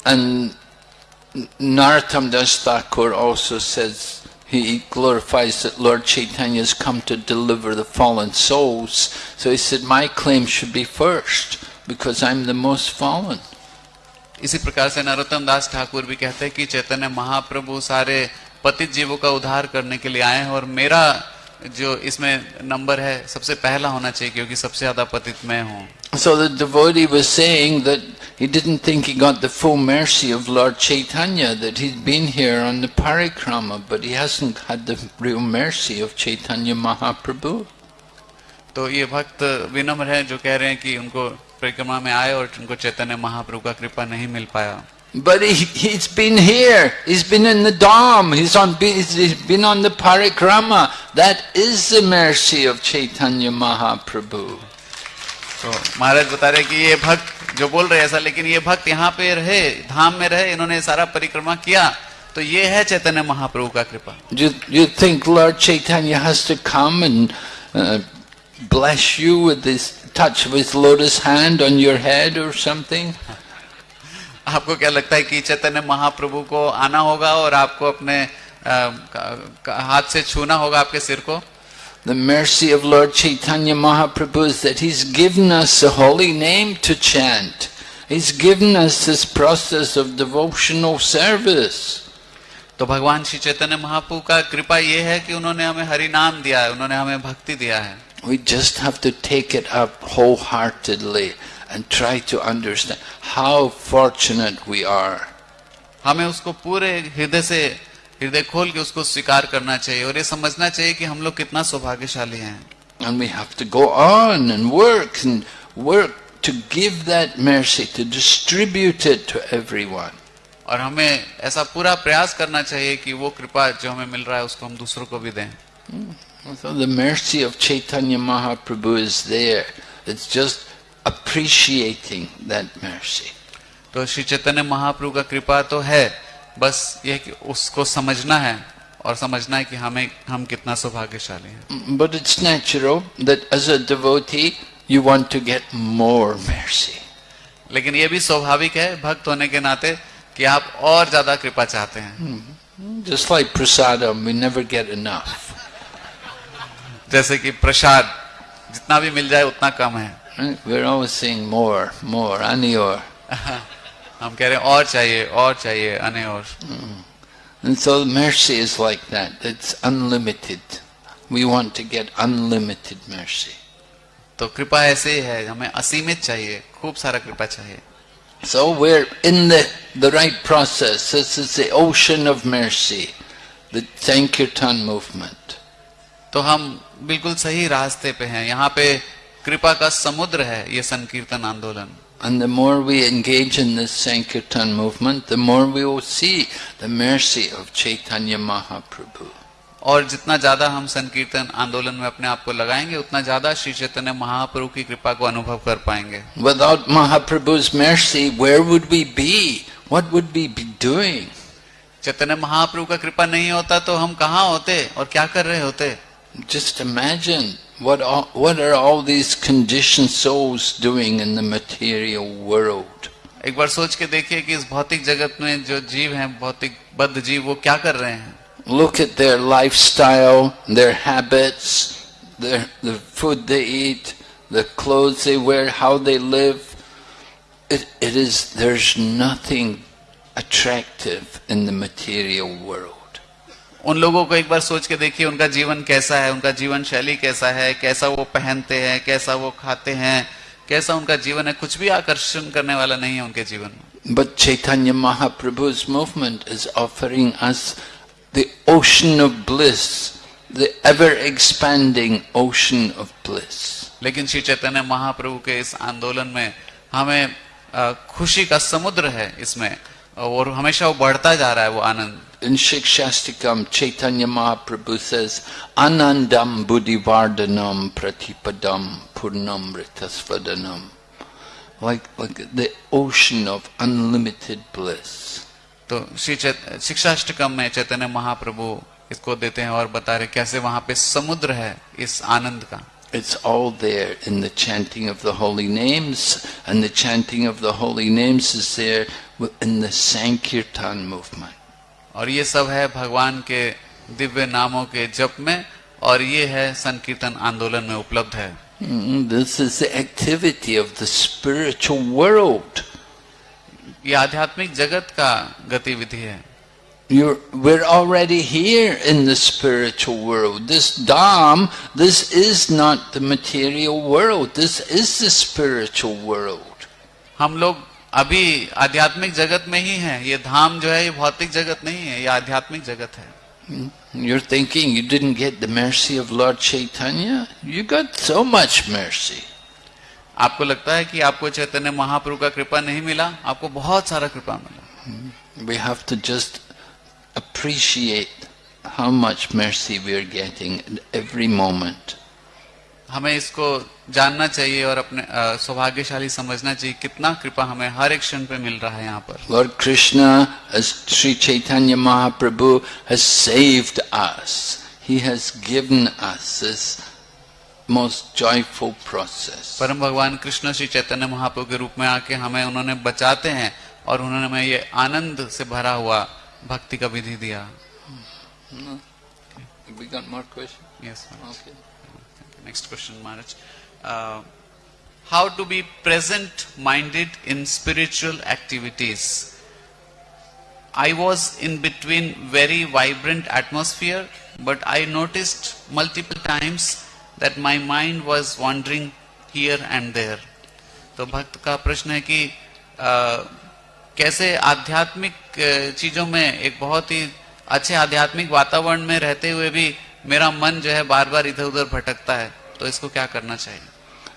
And Narottam Das Thakur also says he glorifies that Lord Chaitanya has come to deliver the fallen souls. So he said, my claim should be first because I'm the most fallen. इसी प्रकार से नरोत्तम दास ठाकुर भी कहते हैं कि चैतन्य महाप्रभु सारे पतित जीवों का उद्धार करने के लिए आए हैं और मेरा जो इसमें नंबर है सबसे पहला होना चाहिए क्योंकि सबसे ज़्यादा पतित मैं हूँ So the devotee was saying that he didn't think he got the full mercy of Lord Chaitanya, that he'd been here on the parikrama, but he hasn't had the real mercy of Chaitanya Mahaprabhu. तो ये भक्त विनम्र हैं जो कह रहे हैं कि उनको परिक्रमा में आए और उनको चैतन्य महाप्रभु का कृपा नहीं मिल पाया But he, he's been here, he's been in the Dham, he's, on, he's been on the parikrama. That is the mercy of Chaitanya Mahaprabhu. तो महाराज बता रहे कि ये भक्त जो बोल रहे हैं ऐसा लेकिन ये भक्त यहाँ पे रहे धाम में रहे इन्होंने सारा परिक्रमा किया तो ये है चैतन्य महाप्रभु का कृपा Do you, you think Lord Chaitanya has to come and uh, bless you with this touch of his lotus hand on your head or something? आपको क्या लगता है कि चैतन्य महाप्रभु को आना होगा और आपको अपने अ, हाथ से छूना होगा आपके सिर को The mercy of Lord Chaitanya Mahaprabhu is that he's given us a holy name to chant. He's given us this process of devotional service. तो भगवान श्री चैतन्य महाप्रभु का कृपा ये है कि उन्होंने हमें हरि नाम दिया है उन्होंने हमें भक्ति दिया है We just have to take it up wholeheartedly and try to understand how fortunate we are. हमें उसको पूरे हृदय से हृदय खोल के उसको स्वीकार करना चाहिए और ये समझना चाहिए कि हम लोग कितना सौभाग्यशाली हैं And we have to go on and work and work to give that mercy, to distribute it to everyone. और हमें ऐसा पूरा प्रयास करना चाहिए कि वो कृपा जो हमें मिल रहा है उसको हम दूसरों को भी दें So the mercy of Chaitanya Mahaprabhu is there. It's just appreciating that mercy. तो श्री चैतन्य महाप्रभु का कृपा तो है बस ये कि उसको समझना है और समझना है कि हमें हम कितना सौभाग्यशाली हैं But it's natural that as a devotee, you want to get more mercy. लेकिन ये भी स्वाभाविक है भक्त होने के नाते कि आप और ज़्यादा कृपा चाहते हैं Just like prasadam, we never get enough. जैसे कि प्रसाद जितना भी मिल जाए उतना कम है Right? We're always saying more, more, anior. हम कह रहे हैं और चाहिए और चाहिए अने और And so mercy is like that. It's unlimited. We want to get unlimited mercy. तो कृपा ऐसे ही है हमें असीमित चाहिए खूब सारा कृपा चाहिए So we're in the, the right process. This is the ocean of mercy, the Sankirtan movement. तो हम बिल्कुल सही रास्ते पे हैं यहाँ पे कृपा का समुद्र है ये संकीर्तन आंदोलन And the more we engage in this Sankirtan movement, the more we will see the mercy of Chaitanya Mahaprabhu. और जितना ज़्यादा हम संकीर्तन आंदोलन में अपने आप को लगाएँगे उतना ज़्यादा श्री चैतन्य महाप्रभु की कृपा को अनुभव कर पाएँगे Without Mahaprabhu's mercy, where would we be? What would we be doing? Chaitanya Mahaprabhu का कृपा नहीं होता तो हम कहाँ होते और क्या कर रहे होते Just imagine what all, what are all these conditioned souls doing in the material world? एक बार सोच के देखिए कि इस भौतिक जगत में जो जीव हैं भौतिक बद्ध जीव वो क्या कर रहे हैं Look at their lifestyle, their habits, their, the food they eat, the clothes they wear, how they live. It, it is, there's nothing attractive in the material world. उन लोगों को एक बार सोच के देखिए उनका जीवन कैसा है उनका जीवन शैली कैसा है कैसा वो पहनते हैं कैसा वो खाते हैं कैसा उनका जीवन है कुछ भी आकर्षण करने वाला नहीं है उनके जीवन में But Chaitanya Mahaprabhu's movement is offering us the ocean of bliss, the ever expanding ocean of bliss. लेकिन श्री चैतन्य महाप्रभु के इस आंदोलन में हमें खुशी का समुद्र है इसमें और हमेशा वो बढ़ता जा रहा है वो आनंद In Shikshastikam, Chaitanya Mahaprabhu says, Anandam buddhivardhanam pratipadam purnamritasvadanam. Like, like the ocean of unlimited bliss. तो श्री चैत- शिक्षाष्टकम में चैतन्य महाप्रभु इसको देते हैं और बता रहे कैसे वहां पे समुद्र है इस आनंद का It's all there in the chanting of the holy names, and the chanting of the holy names is there in the Sankirtan movement. और ये सब है भगवान के दिव्य नामों के जप में और ये है संकीर्तन आंदोलन में उपलब्ध है Mm, This is the activity of the spiritual ये आध्यात्मिक जगत का गतिविधि है You're, we're already here in the spiritual world. This Dham, this is not the material world. This is the spiritual world. हम लोग अभी आध्यात्मिक जगत में ही है। ये धाम जो है ये भौतिक जगत नहीं है ये आध्यात्मिक जगत है। Your thinking you did get the of Lord Chaitanya you get so much mercy आपको लगता है कि आपको चैतन्य महाप्रु का कृपा नहीं मिला? आपको बहुत सारा कृपा मिला। We have to just appreciate how much mercy we are getting every moment हमें इसको जानना चाहिए और अपने सौभाग्यशाली समझना चाहिए कितना कृपा हमें हर एक क्षण पे मिल रहा है यहाँ पर Lord Krishna, as Sri Chaitanya Mahaprabhu, has saved us. He has given us this most joyful process. परम भगवान कृष्ण श्री चैतन्य महाप्रभु के रूप में आके हमें उन्होंने बचाते हैं और उन्होंने हमें ये आनंद से भरा हुआ भक्ति का विधि दिया We got more questions? Yes Okay. Next question, Maharaj. Uh, how to be present minded in spiritual activities? I was in between very vibrant atmosphere, but I noticed multiple times that my mind was wandering here and there. तो भक्त का प्रश्न है कि अ, कैसे आध्यात्मिक चीज़ों में एक बहुत ही अच्छे आध्यात्मिक वातावरण में रहते हुए भी मेरा मन जो है बार बार इधर उधर भटकता है तो इसको क्या करना चाहिए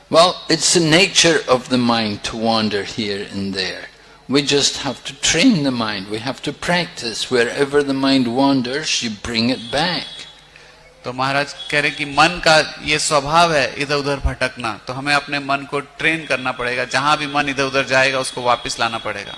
Well, it's the nature of the mind to wander here and there. We just have to train the mind. We have to practice. Wherever the mind wanders, you bring it back. तो महाराज कह रहे कि मन का ये स्वभाव है इधर उधर भटकना तो हमें अपने मन को ट्रेन करना पड़ेगा जहाँ भी मन इधर उधर जाएगा उसको वापस लाना पड़ेगा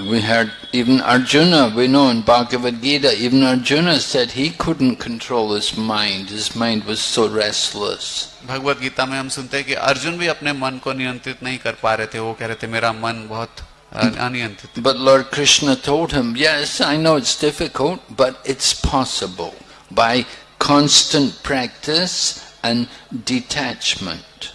We heard even Arjuna, we know in Bhagavad Gita, even Arjuna said he couldn't control his mind. His mind was so restless. Bhagavad Gita में हम सुनते हैं कि अर्जुन भी अपने मन को नियंत्रित नहीं कर पा रहे थे वो कह रहे थे मेरा मन बहुत अ, अनियंत्रित है। But Lord Krishna told him, yes, I know it's difficult, but it's possible by constant practice and detachment.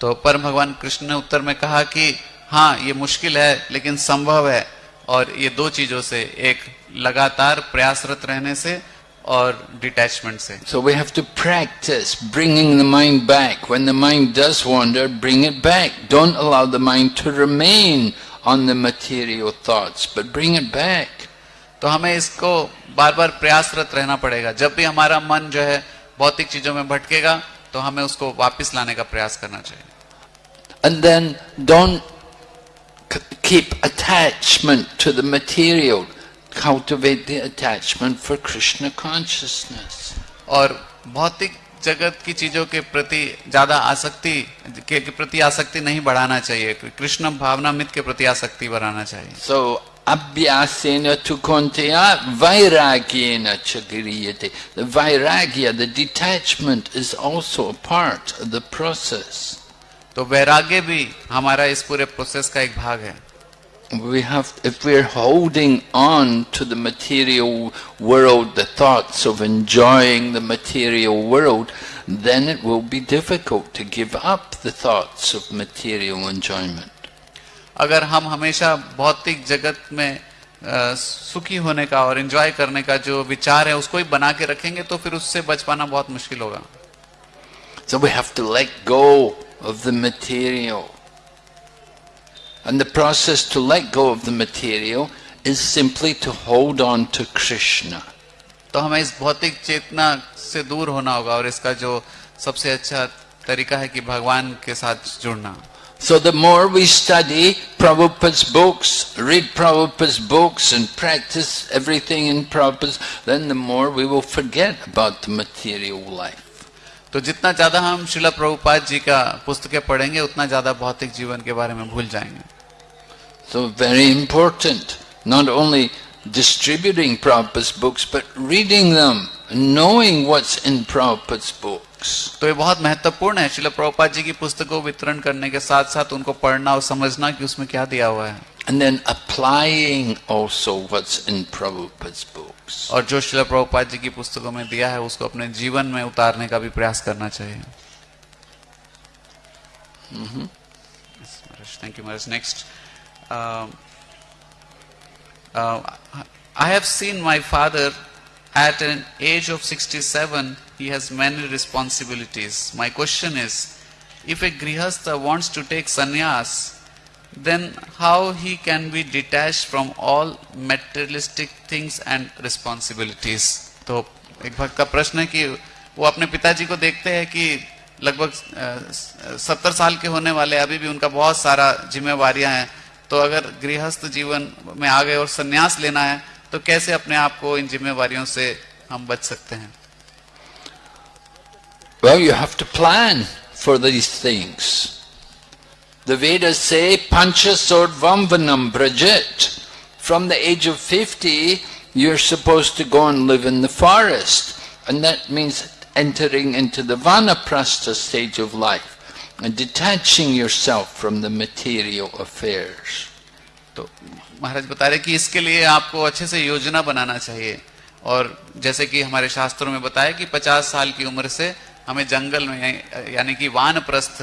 तो परम भगवान कृष्ण ने उत्तर में कहा कि हाँ ये मुश्किल है लेकिन संभव है और ये दो चीज़ों से एक लगातार प्रयासरत रहने से और डिटैचमेंट से। So we have to practice bringing the mind back when the mind does wander bring it back don't allow the mind to remain on the material thoughts but bring it back तो हमें इसको बार बार प्रयासरत रहना पड़ेगा। जब भी हमारा मन जो है भौतिक चीज़ों में भटकेगा तो हमें उसको वापस लाने का प्रयास करना चाहिए। And then don't keep attachment to the material. Cultivate the attachment for Krishna consciousness. और भौतिक जगत की चीज़ों के प्रति ज़्यादा आसक्ति के, के प्रति आसक्ति नहीं बढ़ाना चाहिए कृष्ण भावना मित के प्रति आसक्ति बढ़ाना चाहिए konteya vairagyena chagriyate. The vairagya, the detachment is also a part of the process. तो वैराग्य भी हमारा इस पूरे प्रोसेस का एक भाग है We have, if we're holding on to the material world, the thoughts of enjoying the material world, then it will be difficult to give up the thoughts of material enjoyment. अगर हम हमेशा भौतिक जगत में अ, सुखी होने का और एंजॉय करने का जो विचार है उसको ही बना के रखेंगे तो फिर उससे बच पाना बहुत मुश्किल होगा So we have to let go of the material. And the process to let go of the material is simply to hold on to Krishna. तो हमें इस भौतिक चेतना से दूर होना होगा और इसका जो सबसे अच्छा तरीका है कि भगवान के साथ जुड़ना So the more we study Prabhupada's books, read Prabhupada's books and practice everything in Prabhupada's, then the more we will forget about the material life. तो जितना ज़्यादा हम शिला प्रभुपाद जी का पुस्तकें पढ़ेंगे उतना ज़्यादा भौतिक जीवन के बारे में भूल जाएँगे So very important, not only distributing Prabhupada's books, but reading them, and knowing what's in Prabhupada's books. तो ये बहुत महत्वपूर्ण है शिला प्रभुपाद जी की पुस्तकों वितरण करने के साथ साथ उनको पढ़ना और समझना कि उसमें क्या दिया हुआ है And then applying also what's in Prabhupada's books. और जो श्रील प्रभुपाद जी की पुस्तकों में दिया है उसको अपने जीवन में उतारने का भी प्रयास करना चाहिए। Thank you much next I have seen my father at an age of 67 he has many responsibilities my question is if a grihastha wants to take sannyas then how he can be detached from all materialistic things and responsibilities? तो एक भक्त का प्रश्न है कि वो अपने पिताजी को देखते हैं कि लगभग सत्तर साल के होने वाले अभी भी उनका बहुत सारा जिम्मेवारियाँ हैं तो अगर गृहस्थ जीवन में आ गए और संन्यास लेना है तो कैसे अपने आप को इन जिम्मेवारियों से हम बच सकते हैं Well, you have to plan for these things. The Vedas say, Pancha Sordvamvanam Brajit. From the age of 50, you're supposed to go and live in the forest. And that means entering into the Vanaprastha stage of life and detaching yourself from the material affairs. तो महाराज बता रहे कि इसके लिए आपको अच्छे से योजना बनाना चाहिए और जैसे कि हमारे शास्त्रों में बताया कि 50 साल की उम्र से हमें जंगल में यानी कि वानप्रस्थ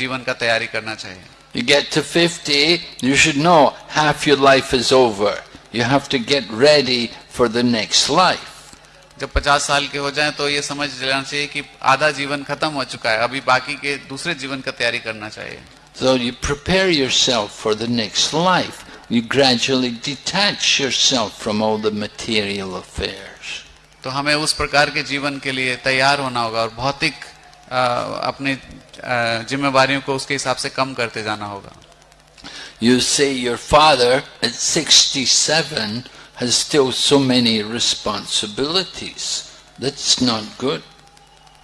जीवन का तैयारी करना चाहिए You get to 50, you should know half your life is over. You have to get ready for the next life. जब 50 साल के हो जाएँ तो ये समझ लेना चाहिए कि आधा जीवन खत्म हो चुका है अभी बाकी के दूसरे जीवन का तैयारी करना चाहिए So you prepare yourself for the next life. You gradually detach yourself from all the material affairs. तो हमें उस प्रकार के जीवन के लिए तैयार होना होगा और भौतिक अपने जिम्मेवार को उसके हिसाब से कम करते जाना होगा। You say your father sixty seven still so many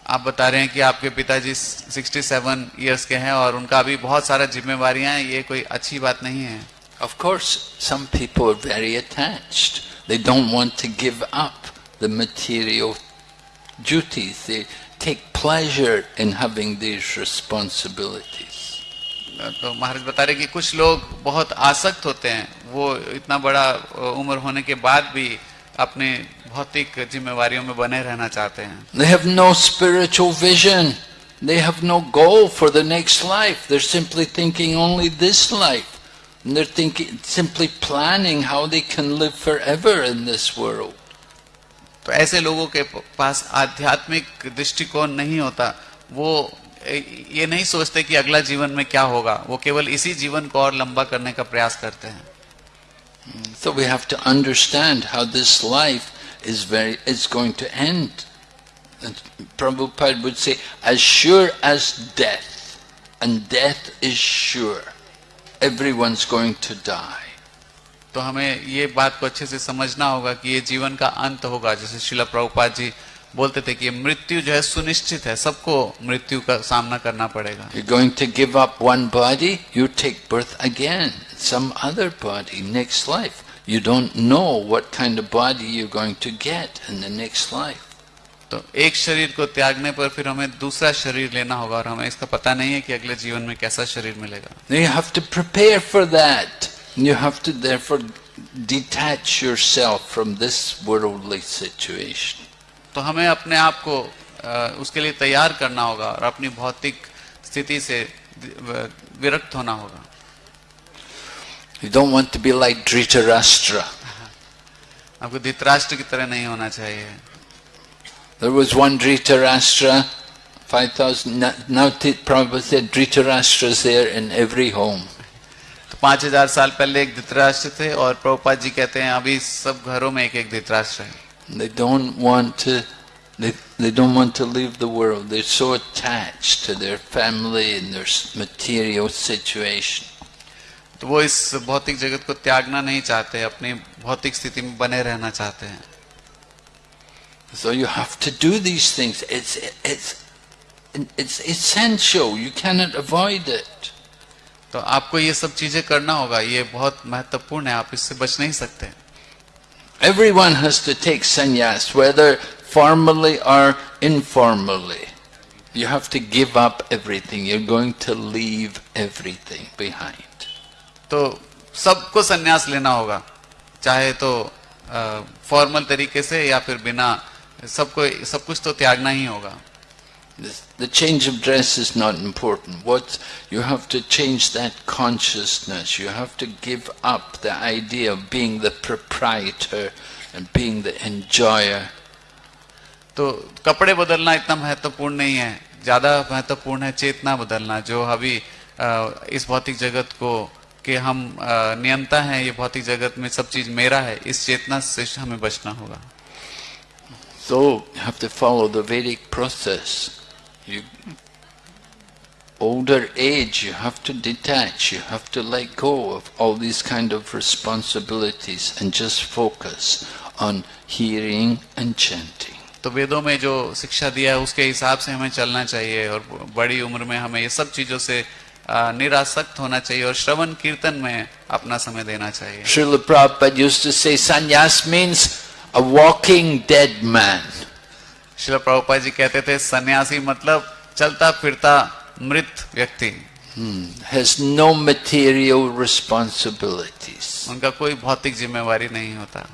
आप बता रहे हैं कि आपके पिताजी 67 ईयर्स के हैं और उनका अभी बहुत सारा जिम्मेवारियाँ हैं ये कोई अच्छी बात नहीं है। Of course very attached they don't to give up the material duties. They take pleasure in having these responsibilities. तो महाराज बता रहे कि कुछ लोग बहुत आसक्त होते हैं वो इतना बड़ा उम्र होने के बाद भी अपने भौतिक जिम्मेवारियों में बने रहना चाहते हैं They have no spiritual vision. They have no goal for the next life. They're simply thinking only this life. And they're thinking, simply planning how they can live forever in this world. तो ऐसे लोगों के पास आध्यात्मिक दृष्टिकोण नहीं होता। वो ये नहीं सोचते कि अगला जीवन में क्या होगा। वो केवल इसी जीवन को और लंबा करने का प्रयास करते हैं। So we have to understand how this life is very is going to end Prabhupada say sure as death and death is sure everyone is going to die तो हमें ये बात को अच्छे से समझना होगा कि ये जीवन का अंत होगा। जैसे शिला प्रभुपाद जी बोलते थे कि मृत्यु जो है सुनिश्चित है सबको मृत्यु का सामना करना पड़ेगा। Going to give up one body you take birth again some other body next life you don't know what kind of body you going to get in the next life तो एक शरीर को त्यागने पर फिर हमें दूसरा शरीर लेना होगा और हमें इसका पता नहीं है कि अगले जीवन में कैसा शरीर मिलेगा। You have to prepare for that You have to therefore detach yourself from this worldly situation. तो हमें अपने आप को उसके लिए तैयार करना होगा और अपनी भौतिक स्थिति से विरक्त होना होगा You don't want to be like Dhritarashtra. आपको धृतराष्ट्र की तरह नहीं होना चाहिए There was one Dhritarashtra, 5,000, now Prabhupada said Dhritarashtra's there in every home. तो पाँच हज़ार साल पहले एक धृतराष्ट्र थे और प्रभुपाद जी कहते हैं अभी सब घरों में एक एक धृतराष्ट्र है They don't want to they, they don't want to leave the world. They're so attached to their family and their material situation. तो वो इस भौतिक जगत को त्यागना नहीं चाहते अपनी भौतिक स्थिति में बने रहना चाहते हैं So you have to do these things. It's it's it's essential. You cannot avoid it. तो आपको ये सब चीज़ें करना होगा ये बहुत महत्वपूर्ण है आप इससे बच नहीं सकते। Everyone to take sannyas whether formally और informally you have to give up everything you going to leave everything behind तो सबको संन्यास लेना होगा चाहे तो फॉर्मल तरीके से या फिर बिना सबको सब कुछ तो त्यागना ही होगा। The change of dress is not important. What you have to change that consciousness. You have to give up the idea of being the proprietor and being the enjoyer. तो कपड़े बदलना इतना महत्वपूर्ण नहीं है ज़्यादा महत्वपूर्ण है चेतना बदलना जो अभी इस भौतिक जगत को कि हम नियंता हैं ये भौतिक जगत में सब चीज़ मेरा है इस चेतना से हमें बचना होगा So you have to follow the Vedic process. You older age, you have to detach, you have to let go of all these kind of responsibilities and just focus on hearing and chanting. तो वेदों में जो शिक्षा दिया है उसके हिसाब से हमें चलना चाहिए और बड़ी उम्र में हमें ये सब चीज़ों से अ, निरासक्त होना चाहिए और श्रवण कीर्तन में अपना समय देना चाहिए Srila Prabhupada used to say sannyas means a walking dead man. शिल प्रभुपा जी कहते थे सन्यासी मतलब चलता फिरता मृत व्यक्ति has no material responsibilities. उनका कोई भौतिक जिम्मेवारी नहीं होता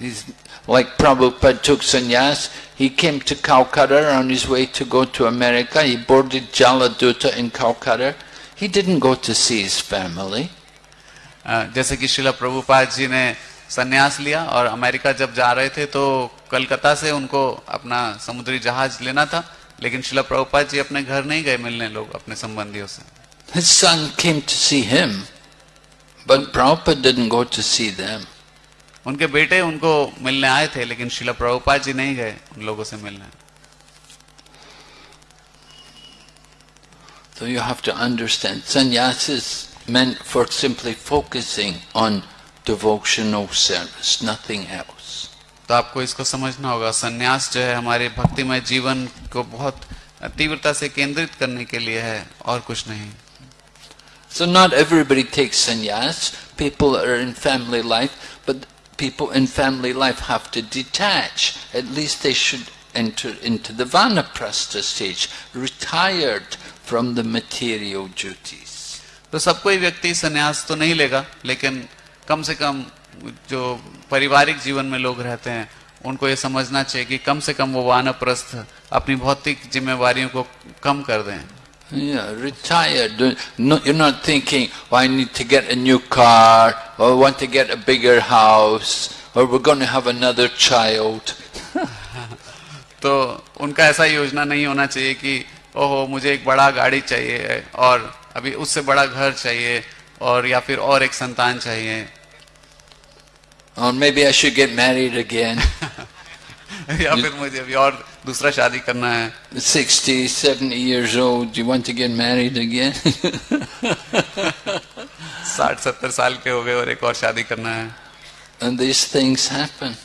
He's, like Prabhupada took sannyas, he came to Calcutta on his way to go to America. He boarded Jaladuta in Calcutta. He didn't go to see his family. अ, जैसे कि शिला प्रभुपाद जी ने सन्यास लिया और अमेरिका जब जा रहे थे तो कलकत्ता से उनको अपना समुद्री जहाज़ लेना था लेकिन शिला प्रभुपाद जी अपने घर नहीं गए मिलने लोग अपने संबंधियों से His son came to see him, but Prabhupada didn't go to see them. उनके बेटे उनको मिलने आए थे लेकिन शिला प्रभुपाद जी नहीं गए उन लोगों से मिलने So you have to understand, sannyas is meant for simply focusing on devotional service, nothing else. तो आपको इसको समझना होगा सन्यास जो है हमारे भक्तिमय जीवन को बहुत तीव्रता से केंद्रित करने के लिए है और कुछ नहीं So not everybody takes sannyas. People are in family life, but people in family life have to detach. At least they should enter into the vanaprastha stage, retired from the material duties. तो सब कोई व्यक्ति सन्यास तो नहीं लेगा लेकिन कम से कम जो पारिवारिक जीवन में लोग रहते हैं उनको ये समझना चाहिए कि कम से कम वो वानप्रस्थ अपनी भौतिक जिम्मेवारियों को कम कर दें Yeah, retired. No, you're not thinking, oh, I need to get a new car, or I want to get a bigger house, or we're going to have another child. तो उनका ऐसा योजना नहीं होना चाहिए कि ओहो मुझे एक बड़ा गाड़ी चाहिए और अभी उससे बड़ा घर चाहिए और या फिर और एक संतान चाहिए Or maybe I should get married again. या फिर मुझे अभी और दूसरा शादी करना है 60, 70 years old, do you want to get married again? साठ सत्तर साल के हो गए और एक और शादी करना है and these things happen.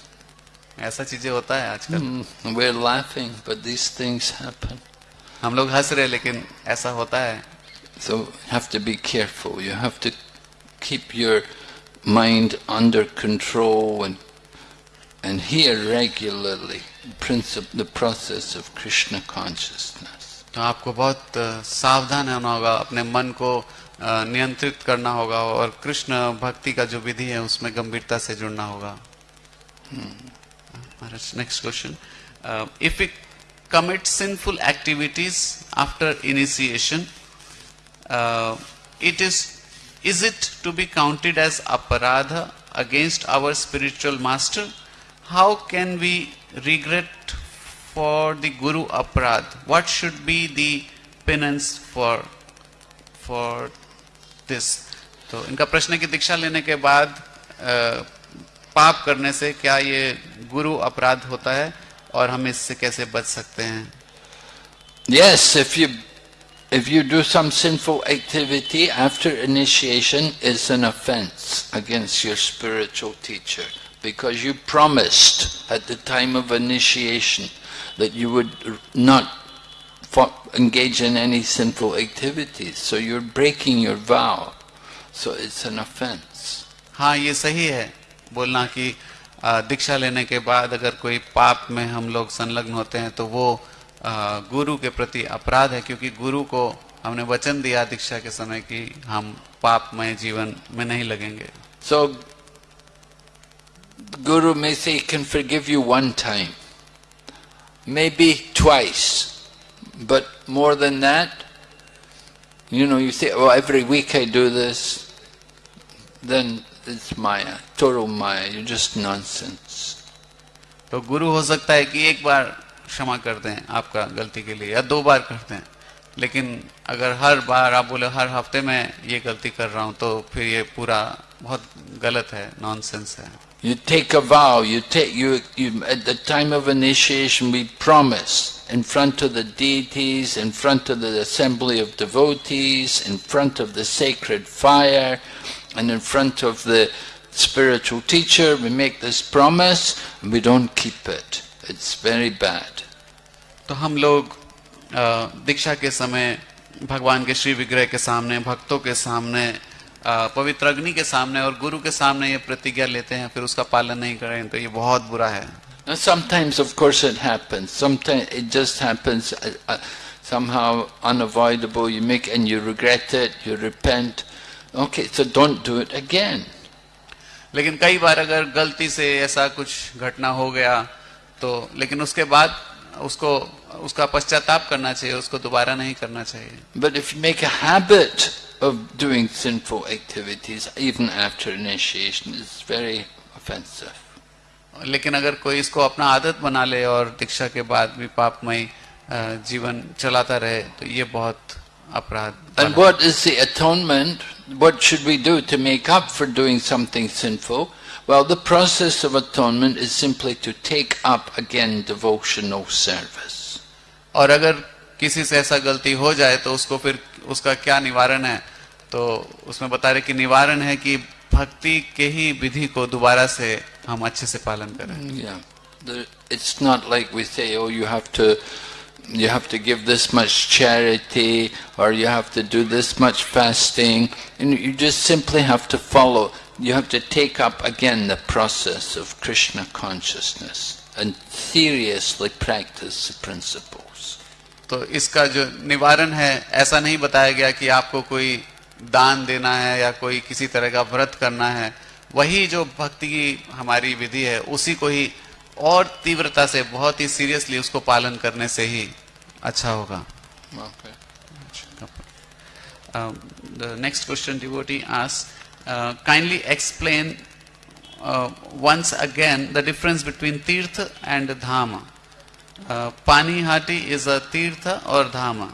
ऐसा चीजें होता है आजकल Mm, We're laughing, but these things happen. हम लोग हंस रहे लेकिन ऐसा होता है So you have to be careful. You have to keep your mind under control and and hear regularly princip- the process of Krishna consciousness. तो आपको बहुत अ, सावधान होना होगा अपने मन को अ, नियंत्रित करना होगा और कृष्ण भक्ति का जो विधि है उसमें गंभीरता से जुड़ना होगा महाराज next question if we commit sinful activities after initiation uh, it is is it to be counted as aparadha against our spiritual master how can we regret for the guru aparad what should be the penance for for this तो इनका प्रश्न है कि दीक्षा लेने के बाद अ, पाप करने से क्या ये गुरु अपराध होता है और हम इससे कैसे बच सकते हैं Yes, if you if you do some sinful activity after initiation, it's an offense against your spiritual teacher because you promised at the time of initiation that you would not fo- engage in any sinful activities. So you're breaking your vow. So it's an offense. हाँ ये सही है बोलना कि अ, दीक्षा लेने के बाद अगर कोई पाप में हम लोग संलग्न होते हैं तो वो अ, गुरु के प्रति अपराध है क्योंकि गुरु को हमने वचन दिया दीक्षा के समय कि हम पापमय जीवन में नहीं लगेंगे। सो गुरु मे से कैन फिर give you one time maybe choice but more than that you know you say every week I do this then it's maya Toro maya you just known तो गुरु हो सकता है कि एक बार क्षमा कर दें आपका गलती के लिए या दो बार कर दें लेकिन अगर हर बार आप बोले हर हफ़्ते में ये गलती कर रहा हूँ तो फिर ये पूरा बहुत गलत है नॉनसेंस है You take a vow, you take, you, you, at the time of initiation we promise in front of the deities, in front of the assembly of devotees, in front of the sacred fire, and in front of the spiritual teacher, we make this promise and we don't keep it. It's very bad. तो हम लोग दीक्षा के समय भगवान के श्री विग्रह के सामने भक्तों के सामने पवित्र अग्नि के सामने और गुरु के सामने ये प्रतिज्ञा लेते हैं फिर उसका पालन नहीं करें तो ये बहुत बुरा है Now sometimes of course it happens, sometimes it just happens uh, uh, somehow unavoidable, you make and you regret it, you repent. Okay, so don't do it again. लेकिन कई बार अगर गलती से ऐसा कुछ घटना हो गया तो लेकिन उसके बाद उसको उसका पश्चाताप करना चाहिए उसको दोबारा नहीं करना चाहिए। But if make habit of doing sinful activities even after initiation is very offensive लेकिन अगर कोई इसको अपना आदत बना ले और दीक्षा के बाद भी पापमय जीवन चलाता रहे तो ये बहुत अपराध and what is the atonement what should we do to make up for doing something sinful Well, the process of atonement is simply to take up again devotional service. और अगर किसी से ऐसा गलती हो जाए तो उसको फिर उसका क्या निवारण है तो उसमें बता रहे कि निवारण है कि भक्ति के ही विधि को दोबारा से हम अच्छे से पालन करें Yeah. The, it's not like we say, oh, you have to, you have to give this much charity, or you have to do this much fasting, and you just simply have to follow. You have to take up again the process of Krishna consciousness and seriously practice the principles. तो इसका जो निवारण है ऐसा नहीं बताया गया कि आपको कोई दान देना है या कोई किसी तरह का व्रत करना है वही जो भक्ति की हमारी विधि है उसी को ही और तीव्रता से बहुत ही सीरियसली उसको पालन करने से ही अच्छा होगा. Um, next question devotee asks, uh, kindly explain uh, once again the difference between tirtha and dhama. Uh, Pani Hati is a tirtha or dhama.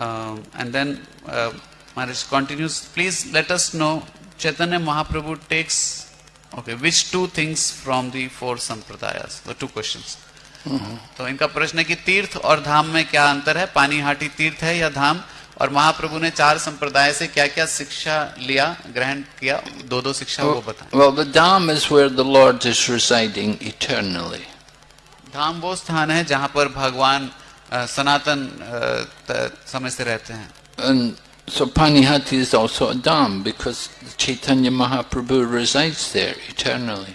Um, and then uh, Maharaj continues, please let us know Chaitanya Mahaprabhu takes, okay, which two things from the four sampradayas? The two questions. तो इनका प्रश्न है कि तीर्थ और धाम में क्या अंतर है पानी हाटी तीर्थ है या धाम और महाप्रभु ने चार संप्रदाय से क्या क्या शिक्षा लिया ग्रहण किया दो दो शिक्षा वो बताएँ Well, the Dham is where the Lord is residing eternally. धाम वो स्थान है जहाँ पर भगवान सनातन समय से रहते हैं And so Panihati is also a Dham because Chaitanya Mahaprabhu resides there eternally.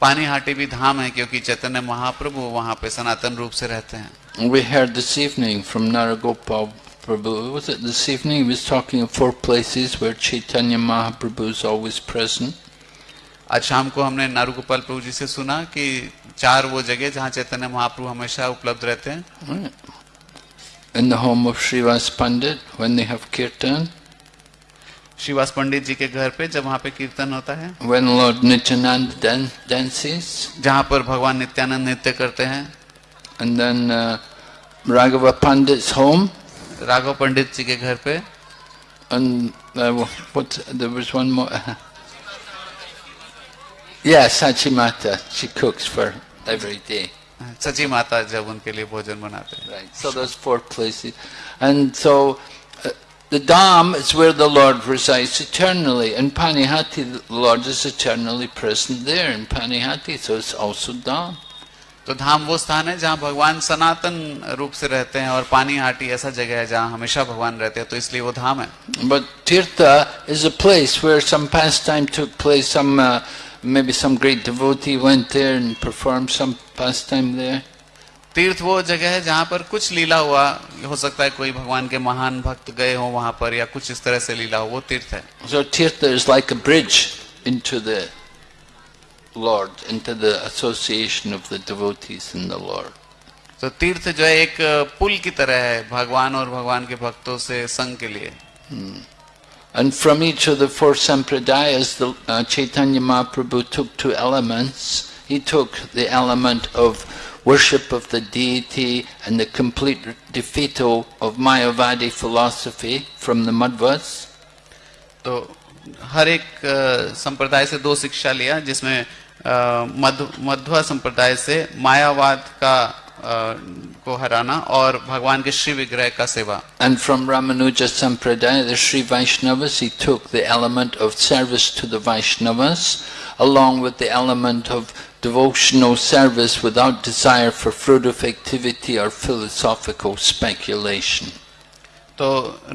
Hati भी धाम है क्योंकि चैतन्य महाप्रभु वहाँ पे सनातन रूप से रहते हैं We heard this evening from Naragopal Prabhu, was it this evening? He was talking of four places where Chaitanya Mahaprabhu is always present. आज शाम को हमने नारूगोपाल प्रभु जी से सुना कि चार वो जगह जहाँ चैतन्य महाप्रभु हमेशा उपलब्ध रहते हैं. In the home of Srivas Pandit, when they have kirtan, Shrivas पंडित जी के घर पे जब वहाँ पे कीर्तन होता है when Lord Nityananda dan- dances, जहाँ पर भगवान नित्यानंद नृत्य करते हैं and then uh, Raghava Pandit's home, Raghav पंडित जी के घर पे and uh, what, there was one more. yeah, Sachimata, she cooks for every day. सची माता जब उनके लिए भोजन बनाते हैं Right. So there's four places, and so uh, the Dham is where the Lord resides eternally, and Panihati, the Lord is eternally present there in Panihati, so it's also Dham. तो धाम वो स्थान है जहाँ भगवान सनातन रूप से रहते हैं और पानी हाटी ऐसा जगह है जहाँ हमेशा भगवान रहते हैं तो इसलिए वो धाम है। But tirtha is a place where some pastime to place some maybe some great devotee went there and perform some pastime there तीर्थ वो जगह है जहाँ पर कुछ लीला हुआ। हो सकता है कोई भगवान के महान भक्त गए हो वहाँ पर या कुछ इस तरह से लीला हो वो तीर्थ है। सो Lord, into the association of the devotees in the Lord. तो तीर्थ जो है एक पुल की तरह है भगवान और भगवान के भक्तों से संग के लिए And from each of the four sampradayas, the, uh, Chaitanya Mahaprabhu took two elements. He took the element of worship of the deity and the complete defeatal of Mayavadi philosophy from the Madhvas. तो हर एक अ, संप्रदाय से दो शिक्षा लिया जिसमें अ, मध्व मध्वा संप्रदाय से मायावाद का अ, को हराना और भगवान के श्री विग्रह का सेवा from Ramanuja Sampradaya, the Sri Vaishnavas, he took the element of service to the Vaishnavas, along with the element of devotional service without desire for fruitive activity or philosophical speculation. तो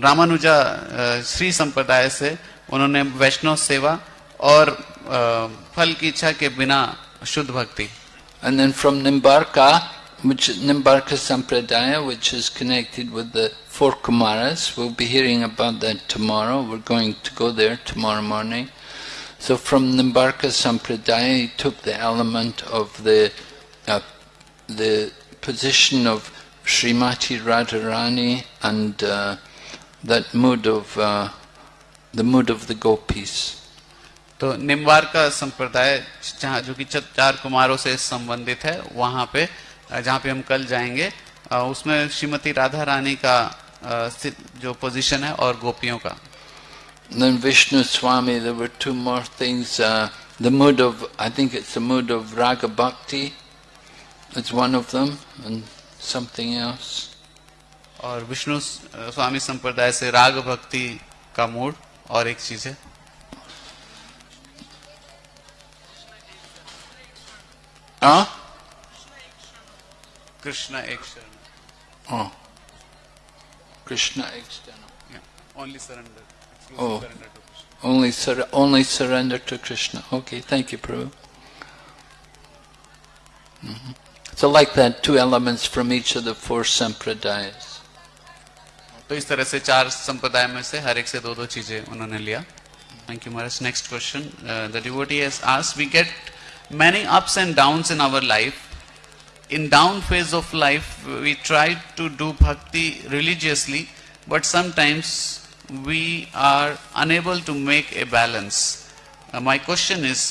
रामानुजा अ, श्री संप्रदाय से उन्होंने वैष्णव सेवा और अ, फल की इच्छा के बिना शुद्ध भक्ति And then from Nimbarka, which Nimbarka Sampradaya, which is connected with the four Kumaras, we'll be hearing about that tomorrow. We're going to go there tomorrow morning. So from Nimbarka Sampradaya, he took the element of the uh, the position of Srimati Radharani and uh, that mood of uh, the mood of the gopis. तो निम्बार का संप्रदाय जहाँ जो कि चार कुमारों से संबंधित है वहाँ पे जहाँ पे हम कल जाएँगे उसमें श्रीमती राधा रानी का जो पोजीशन है और गोपियों का Then Vishnu Swami, there were two more things. Uh, the mood of, I think it's the mood of Raga Bhakti, it's one of them, and something else. और विष्णु अ, स्वामी संप्रदाय से राग भक्ति का मूड और एक चीज़ है Huh? कृष्ण एक शरण Oh. Krishna external. Only surrender Oh. Only, sur- only surrender to Krishna. Okay, thank you, Prabhu. Mhm. So like that, two elements from each of the four sampradayas. तो इस तरह से चार संप्रदाय में से हर एक से दो दो चीज़ें उन्होंने लिया thank you Maharaj next question the devotee has asked we get many ups and downs in our life in down phase of life we try to do bhakti religiously but sometimes we are unable to make a balance Uh, my question is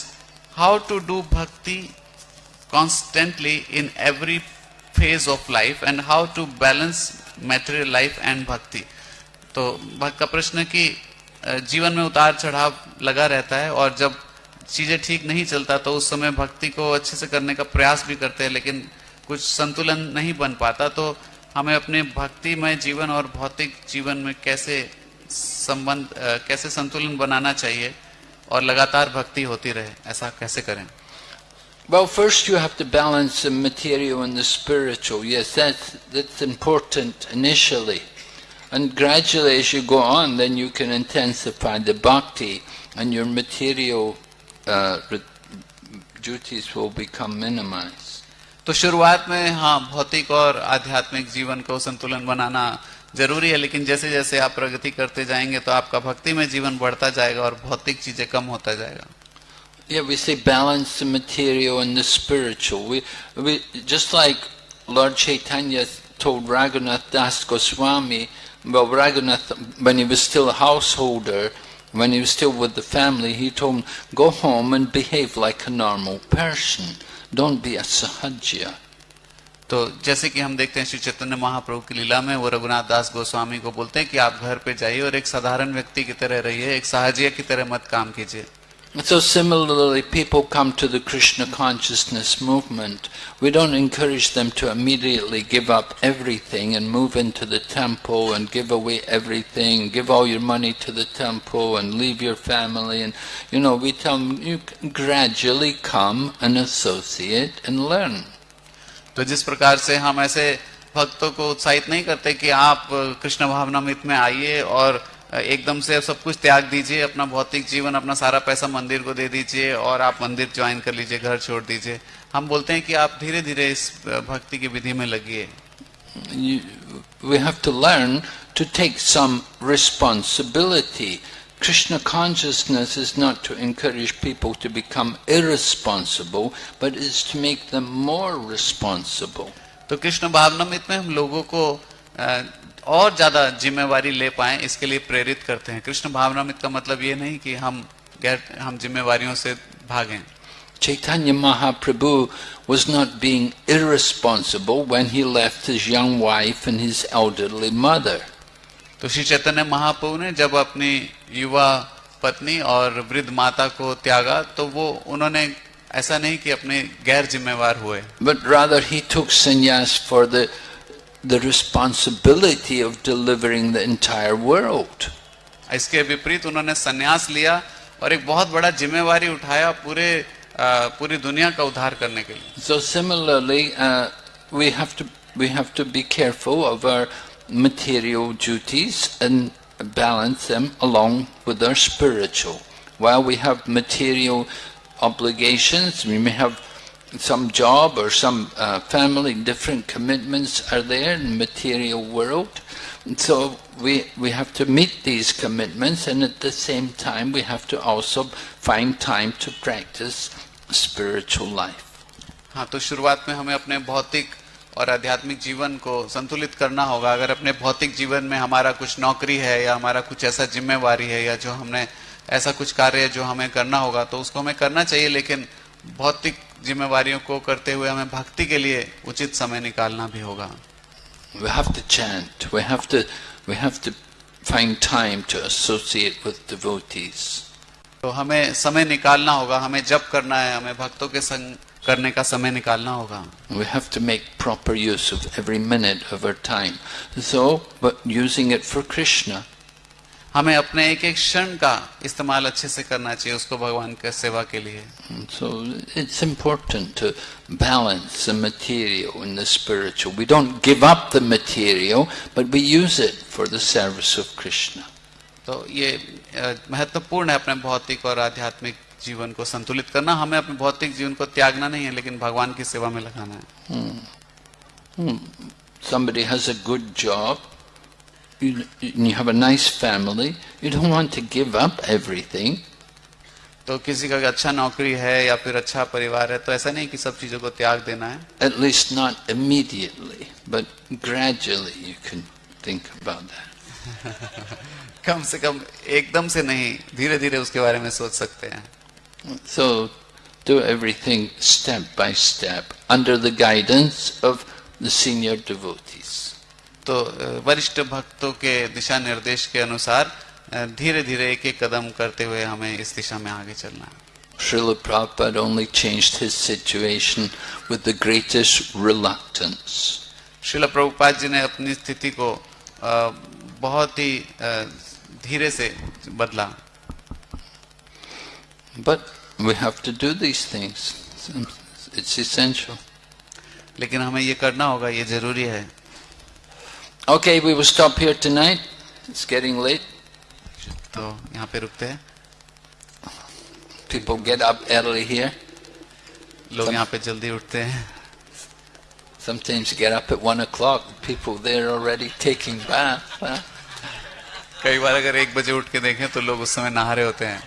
how to do bhakti constantly in every phase of life and how to balance material life and bhakti तो भक्त का प्रश्न है कि अ, जीवन में उतार चढ़ाव लगा रहता है और जब चीज़ें ठीक नहीं चलता तो उस समय भक्ति को अच्छे से करने का प्रयास भी करते हैं लेकिन कुछ संतुलन नहीं बन पाता तो हमें अपने भक्तिमय जीवन और भौतिक जीवन में कैसे संबंध कैसे संतुलन बनाना चाहिए और लगातार भक्ति होती रहे ऐसा कैसे करें Well, first you have to balance the material and the spiritual. Yes, that's, that's important initially. And gradually as you go on, then you can intensify the bhakti and your material uh, duties will become minimized. तो शुरुआत में हाँ भौतिक और आध्यात्मिक जीवन को संतुलन बनाना ज़रूरी है लेकिन जैसे जैसे आप प्रगति करते जाएँगे तो आपका भक्ति में जीवन बढ़ता जाएगा और भौतिक चीज़ें कम होता जाएगा Yeah, we say balance the material and the spiritual. We, we just like Lord Chaitanya told Raghunath Das Goswami, well, Raghunath, when he was still a householder, when he was still with the family, he told him, go home and behave like a normal person. Don't be a sahajya. तो जैसे कि हम देखते हैं श्री चैतन्य महाप्रभु की लीला में वो रघुनाथ दास गोस्वामी को बोलते हैं कि आप घर पे जाइए और एक साधारण व्यक्ति की तरह रहिए एक सहजिया की तरह मत काम कीजिए So similarly, people come to the Krishna consciousness movement. We don't encourage them to immediately give up everything and move into the temple and give away everything, give all your money to the temple and leave your family. And you know, we tell them you can gradually come and associate and learn. तो जिस प्रकार से हम ऐसे भक्तों को उत्साहित नहीं करते कि आप कृष्ण भावनामृत में आइए और एकदम से सब कुछ त्याग दीजिए अपना भौतिक जीवन अपना सारा पैसा मंदिर को दे दीजिए और आप मंदिर ज्वाइन कर लीजिए घर छोड़ दीजिए हम बोलते हैं कि आप धीरे धीरे इस भक्ति की विधि में लगिए we have to learn to take some responsibility. Krishna consciousness is not to encourage people to become irresponsible, but is to make them more responsible. तो कृष्ण भावनामृत में हम लोगों को अ, और ज़्यादा जिम्मेवारी ले पाए इसके लिए प्रेरित करते हैं। कृष्ण भावनामृत का मतलब ये नहीं कि हम गैर हम जिम्मेवारियों से भागें। Chaitanya Mahaprabhu was not being irresponsible when he left his young wife and his elderly mother. तो श्री चैतन्य महाप्रभु ने जब अपनी युवा पत्नी और वृद्ध माता को त्यागा तो वो उन्होंने ऐसा नहीं कि अपने गैर जिम्मेवार हुए। But rather he took sannyas for the, the responsibility of delivering the entire world. इसके विपरीत उन्होंने संन्यास लिया और एक बहुत बड़ा जिम्मेवारी उठाया पूरे अ, पूरी दुनिया का उद्धार करने के लिए So similarly, uh, we have to we have to be careful of our material duties and balance them along with our spiritual. While we have material obligations, we may have some job or some uh, family, different commitments are there in the material world. And So we, we have to meet these commitments and at the same time we have to also find time to practice spiritual life. हाँ तो शुरुआत में हमें अपने भौतिक और आध्यात्मिक जीवन को संतुलित करना होगा अगर अपने भौतिक जीवन में हमारा कुछ नौकरी है या हमारा कुछ ऐसा जिम्मेवारी है या जो हमने ऐसा कुछ कार्य है जो हमें करना होगा तो उसको हमें करना चाहिए लेकिन भौतिक जिम्मेवारियों को करते हुए हमें भक्ति के लिए उचित समय निकालना भी होगा We have to chant. We have to we have to find time to associate with devotees. तो हमें समय निकालना होगा हमें जप करना है हमें भक्तों के संग करने का समय निकालना होगा We have to make proper use of every minute of our time. So, but using it for Krishna. हमें अपने एक एक क्षण का इस्तेमाल अच्छे से करना चाहिए उसको भगवान के सेवा के लिए। So it's important balance the in the spiritual we don't give up the material but we use it for the service of Krishna तो ये महत्वपूर्ण है अपने भौतिक और आध्यात्मिक जीवन को संतुलित करना। हमें अपने भौतिक जीवन को त्यागना नहीं है लेकिन भगवान की सेवा में लगाना है। Hmm. Hmm. Somebody has a good job, you, you have a nice family, you don't want to give up everything. तो किसी का अच्छा नौकरी है या फिर अच्छा परिवार है तो ऐसा नहीं कि सब चीजों को त्याग देना है At least not immediately, but gradually you can think about that. कम से कम एकदम से नहीं धीरे धीरे उसके बारे में सोच सकते हैं So do everything step by step under the guidance of the senior devotees. तो वरिष्ठ भक्तों के दिशा निर्देश के अनुसार धीरे धीरे एक एक कदम करते हुए हमें इस दिशा में आगे चलना है Srila Prabhupada only changed his situation with the greatest reluctance. शिल प्रभुपाद जी ने अपनी स्थिति को अ, बहुत ही अ, धीरे से बदला But we have to do these things. It's essential. लेकिन हमें ये करना होगा ये ज़रूरी है Okay, we will stop here tonight. It's getting late. तो यहाँ पे रुकते हैं People get up early here. लोग यहाँ पे जल्दी उठते हैं Sometimes get up at one o'clock. People there already taking bath. Huh? कई बार अगर एक बजे उठ के देखें तो लोग उस समय नहा रहे होते हैं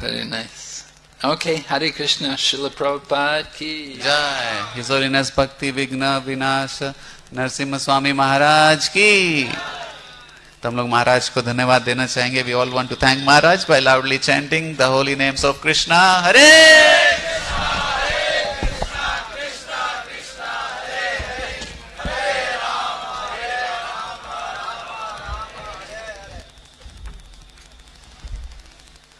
Very nice. Okay, Hare Krishna, Srila Prabhupada ki. जय हिज होलीनेस भक्ति विघ्न विनाश नरसिम्हा स्वामी महाराज की तो हम लोग महाराज को धन्यवाद देना चाहेंगे। We all want to thank Maharaj by loudly chanting the holy names of Krishna Hare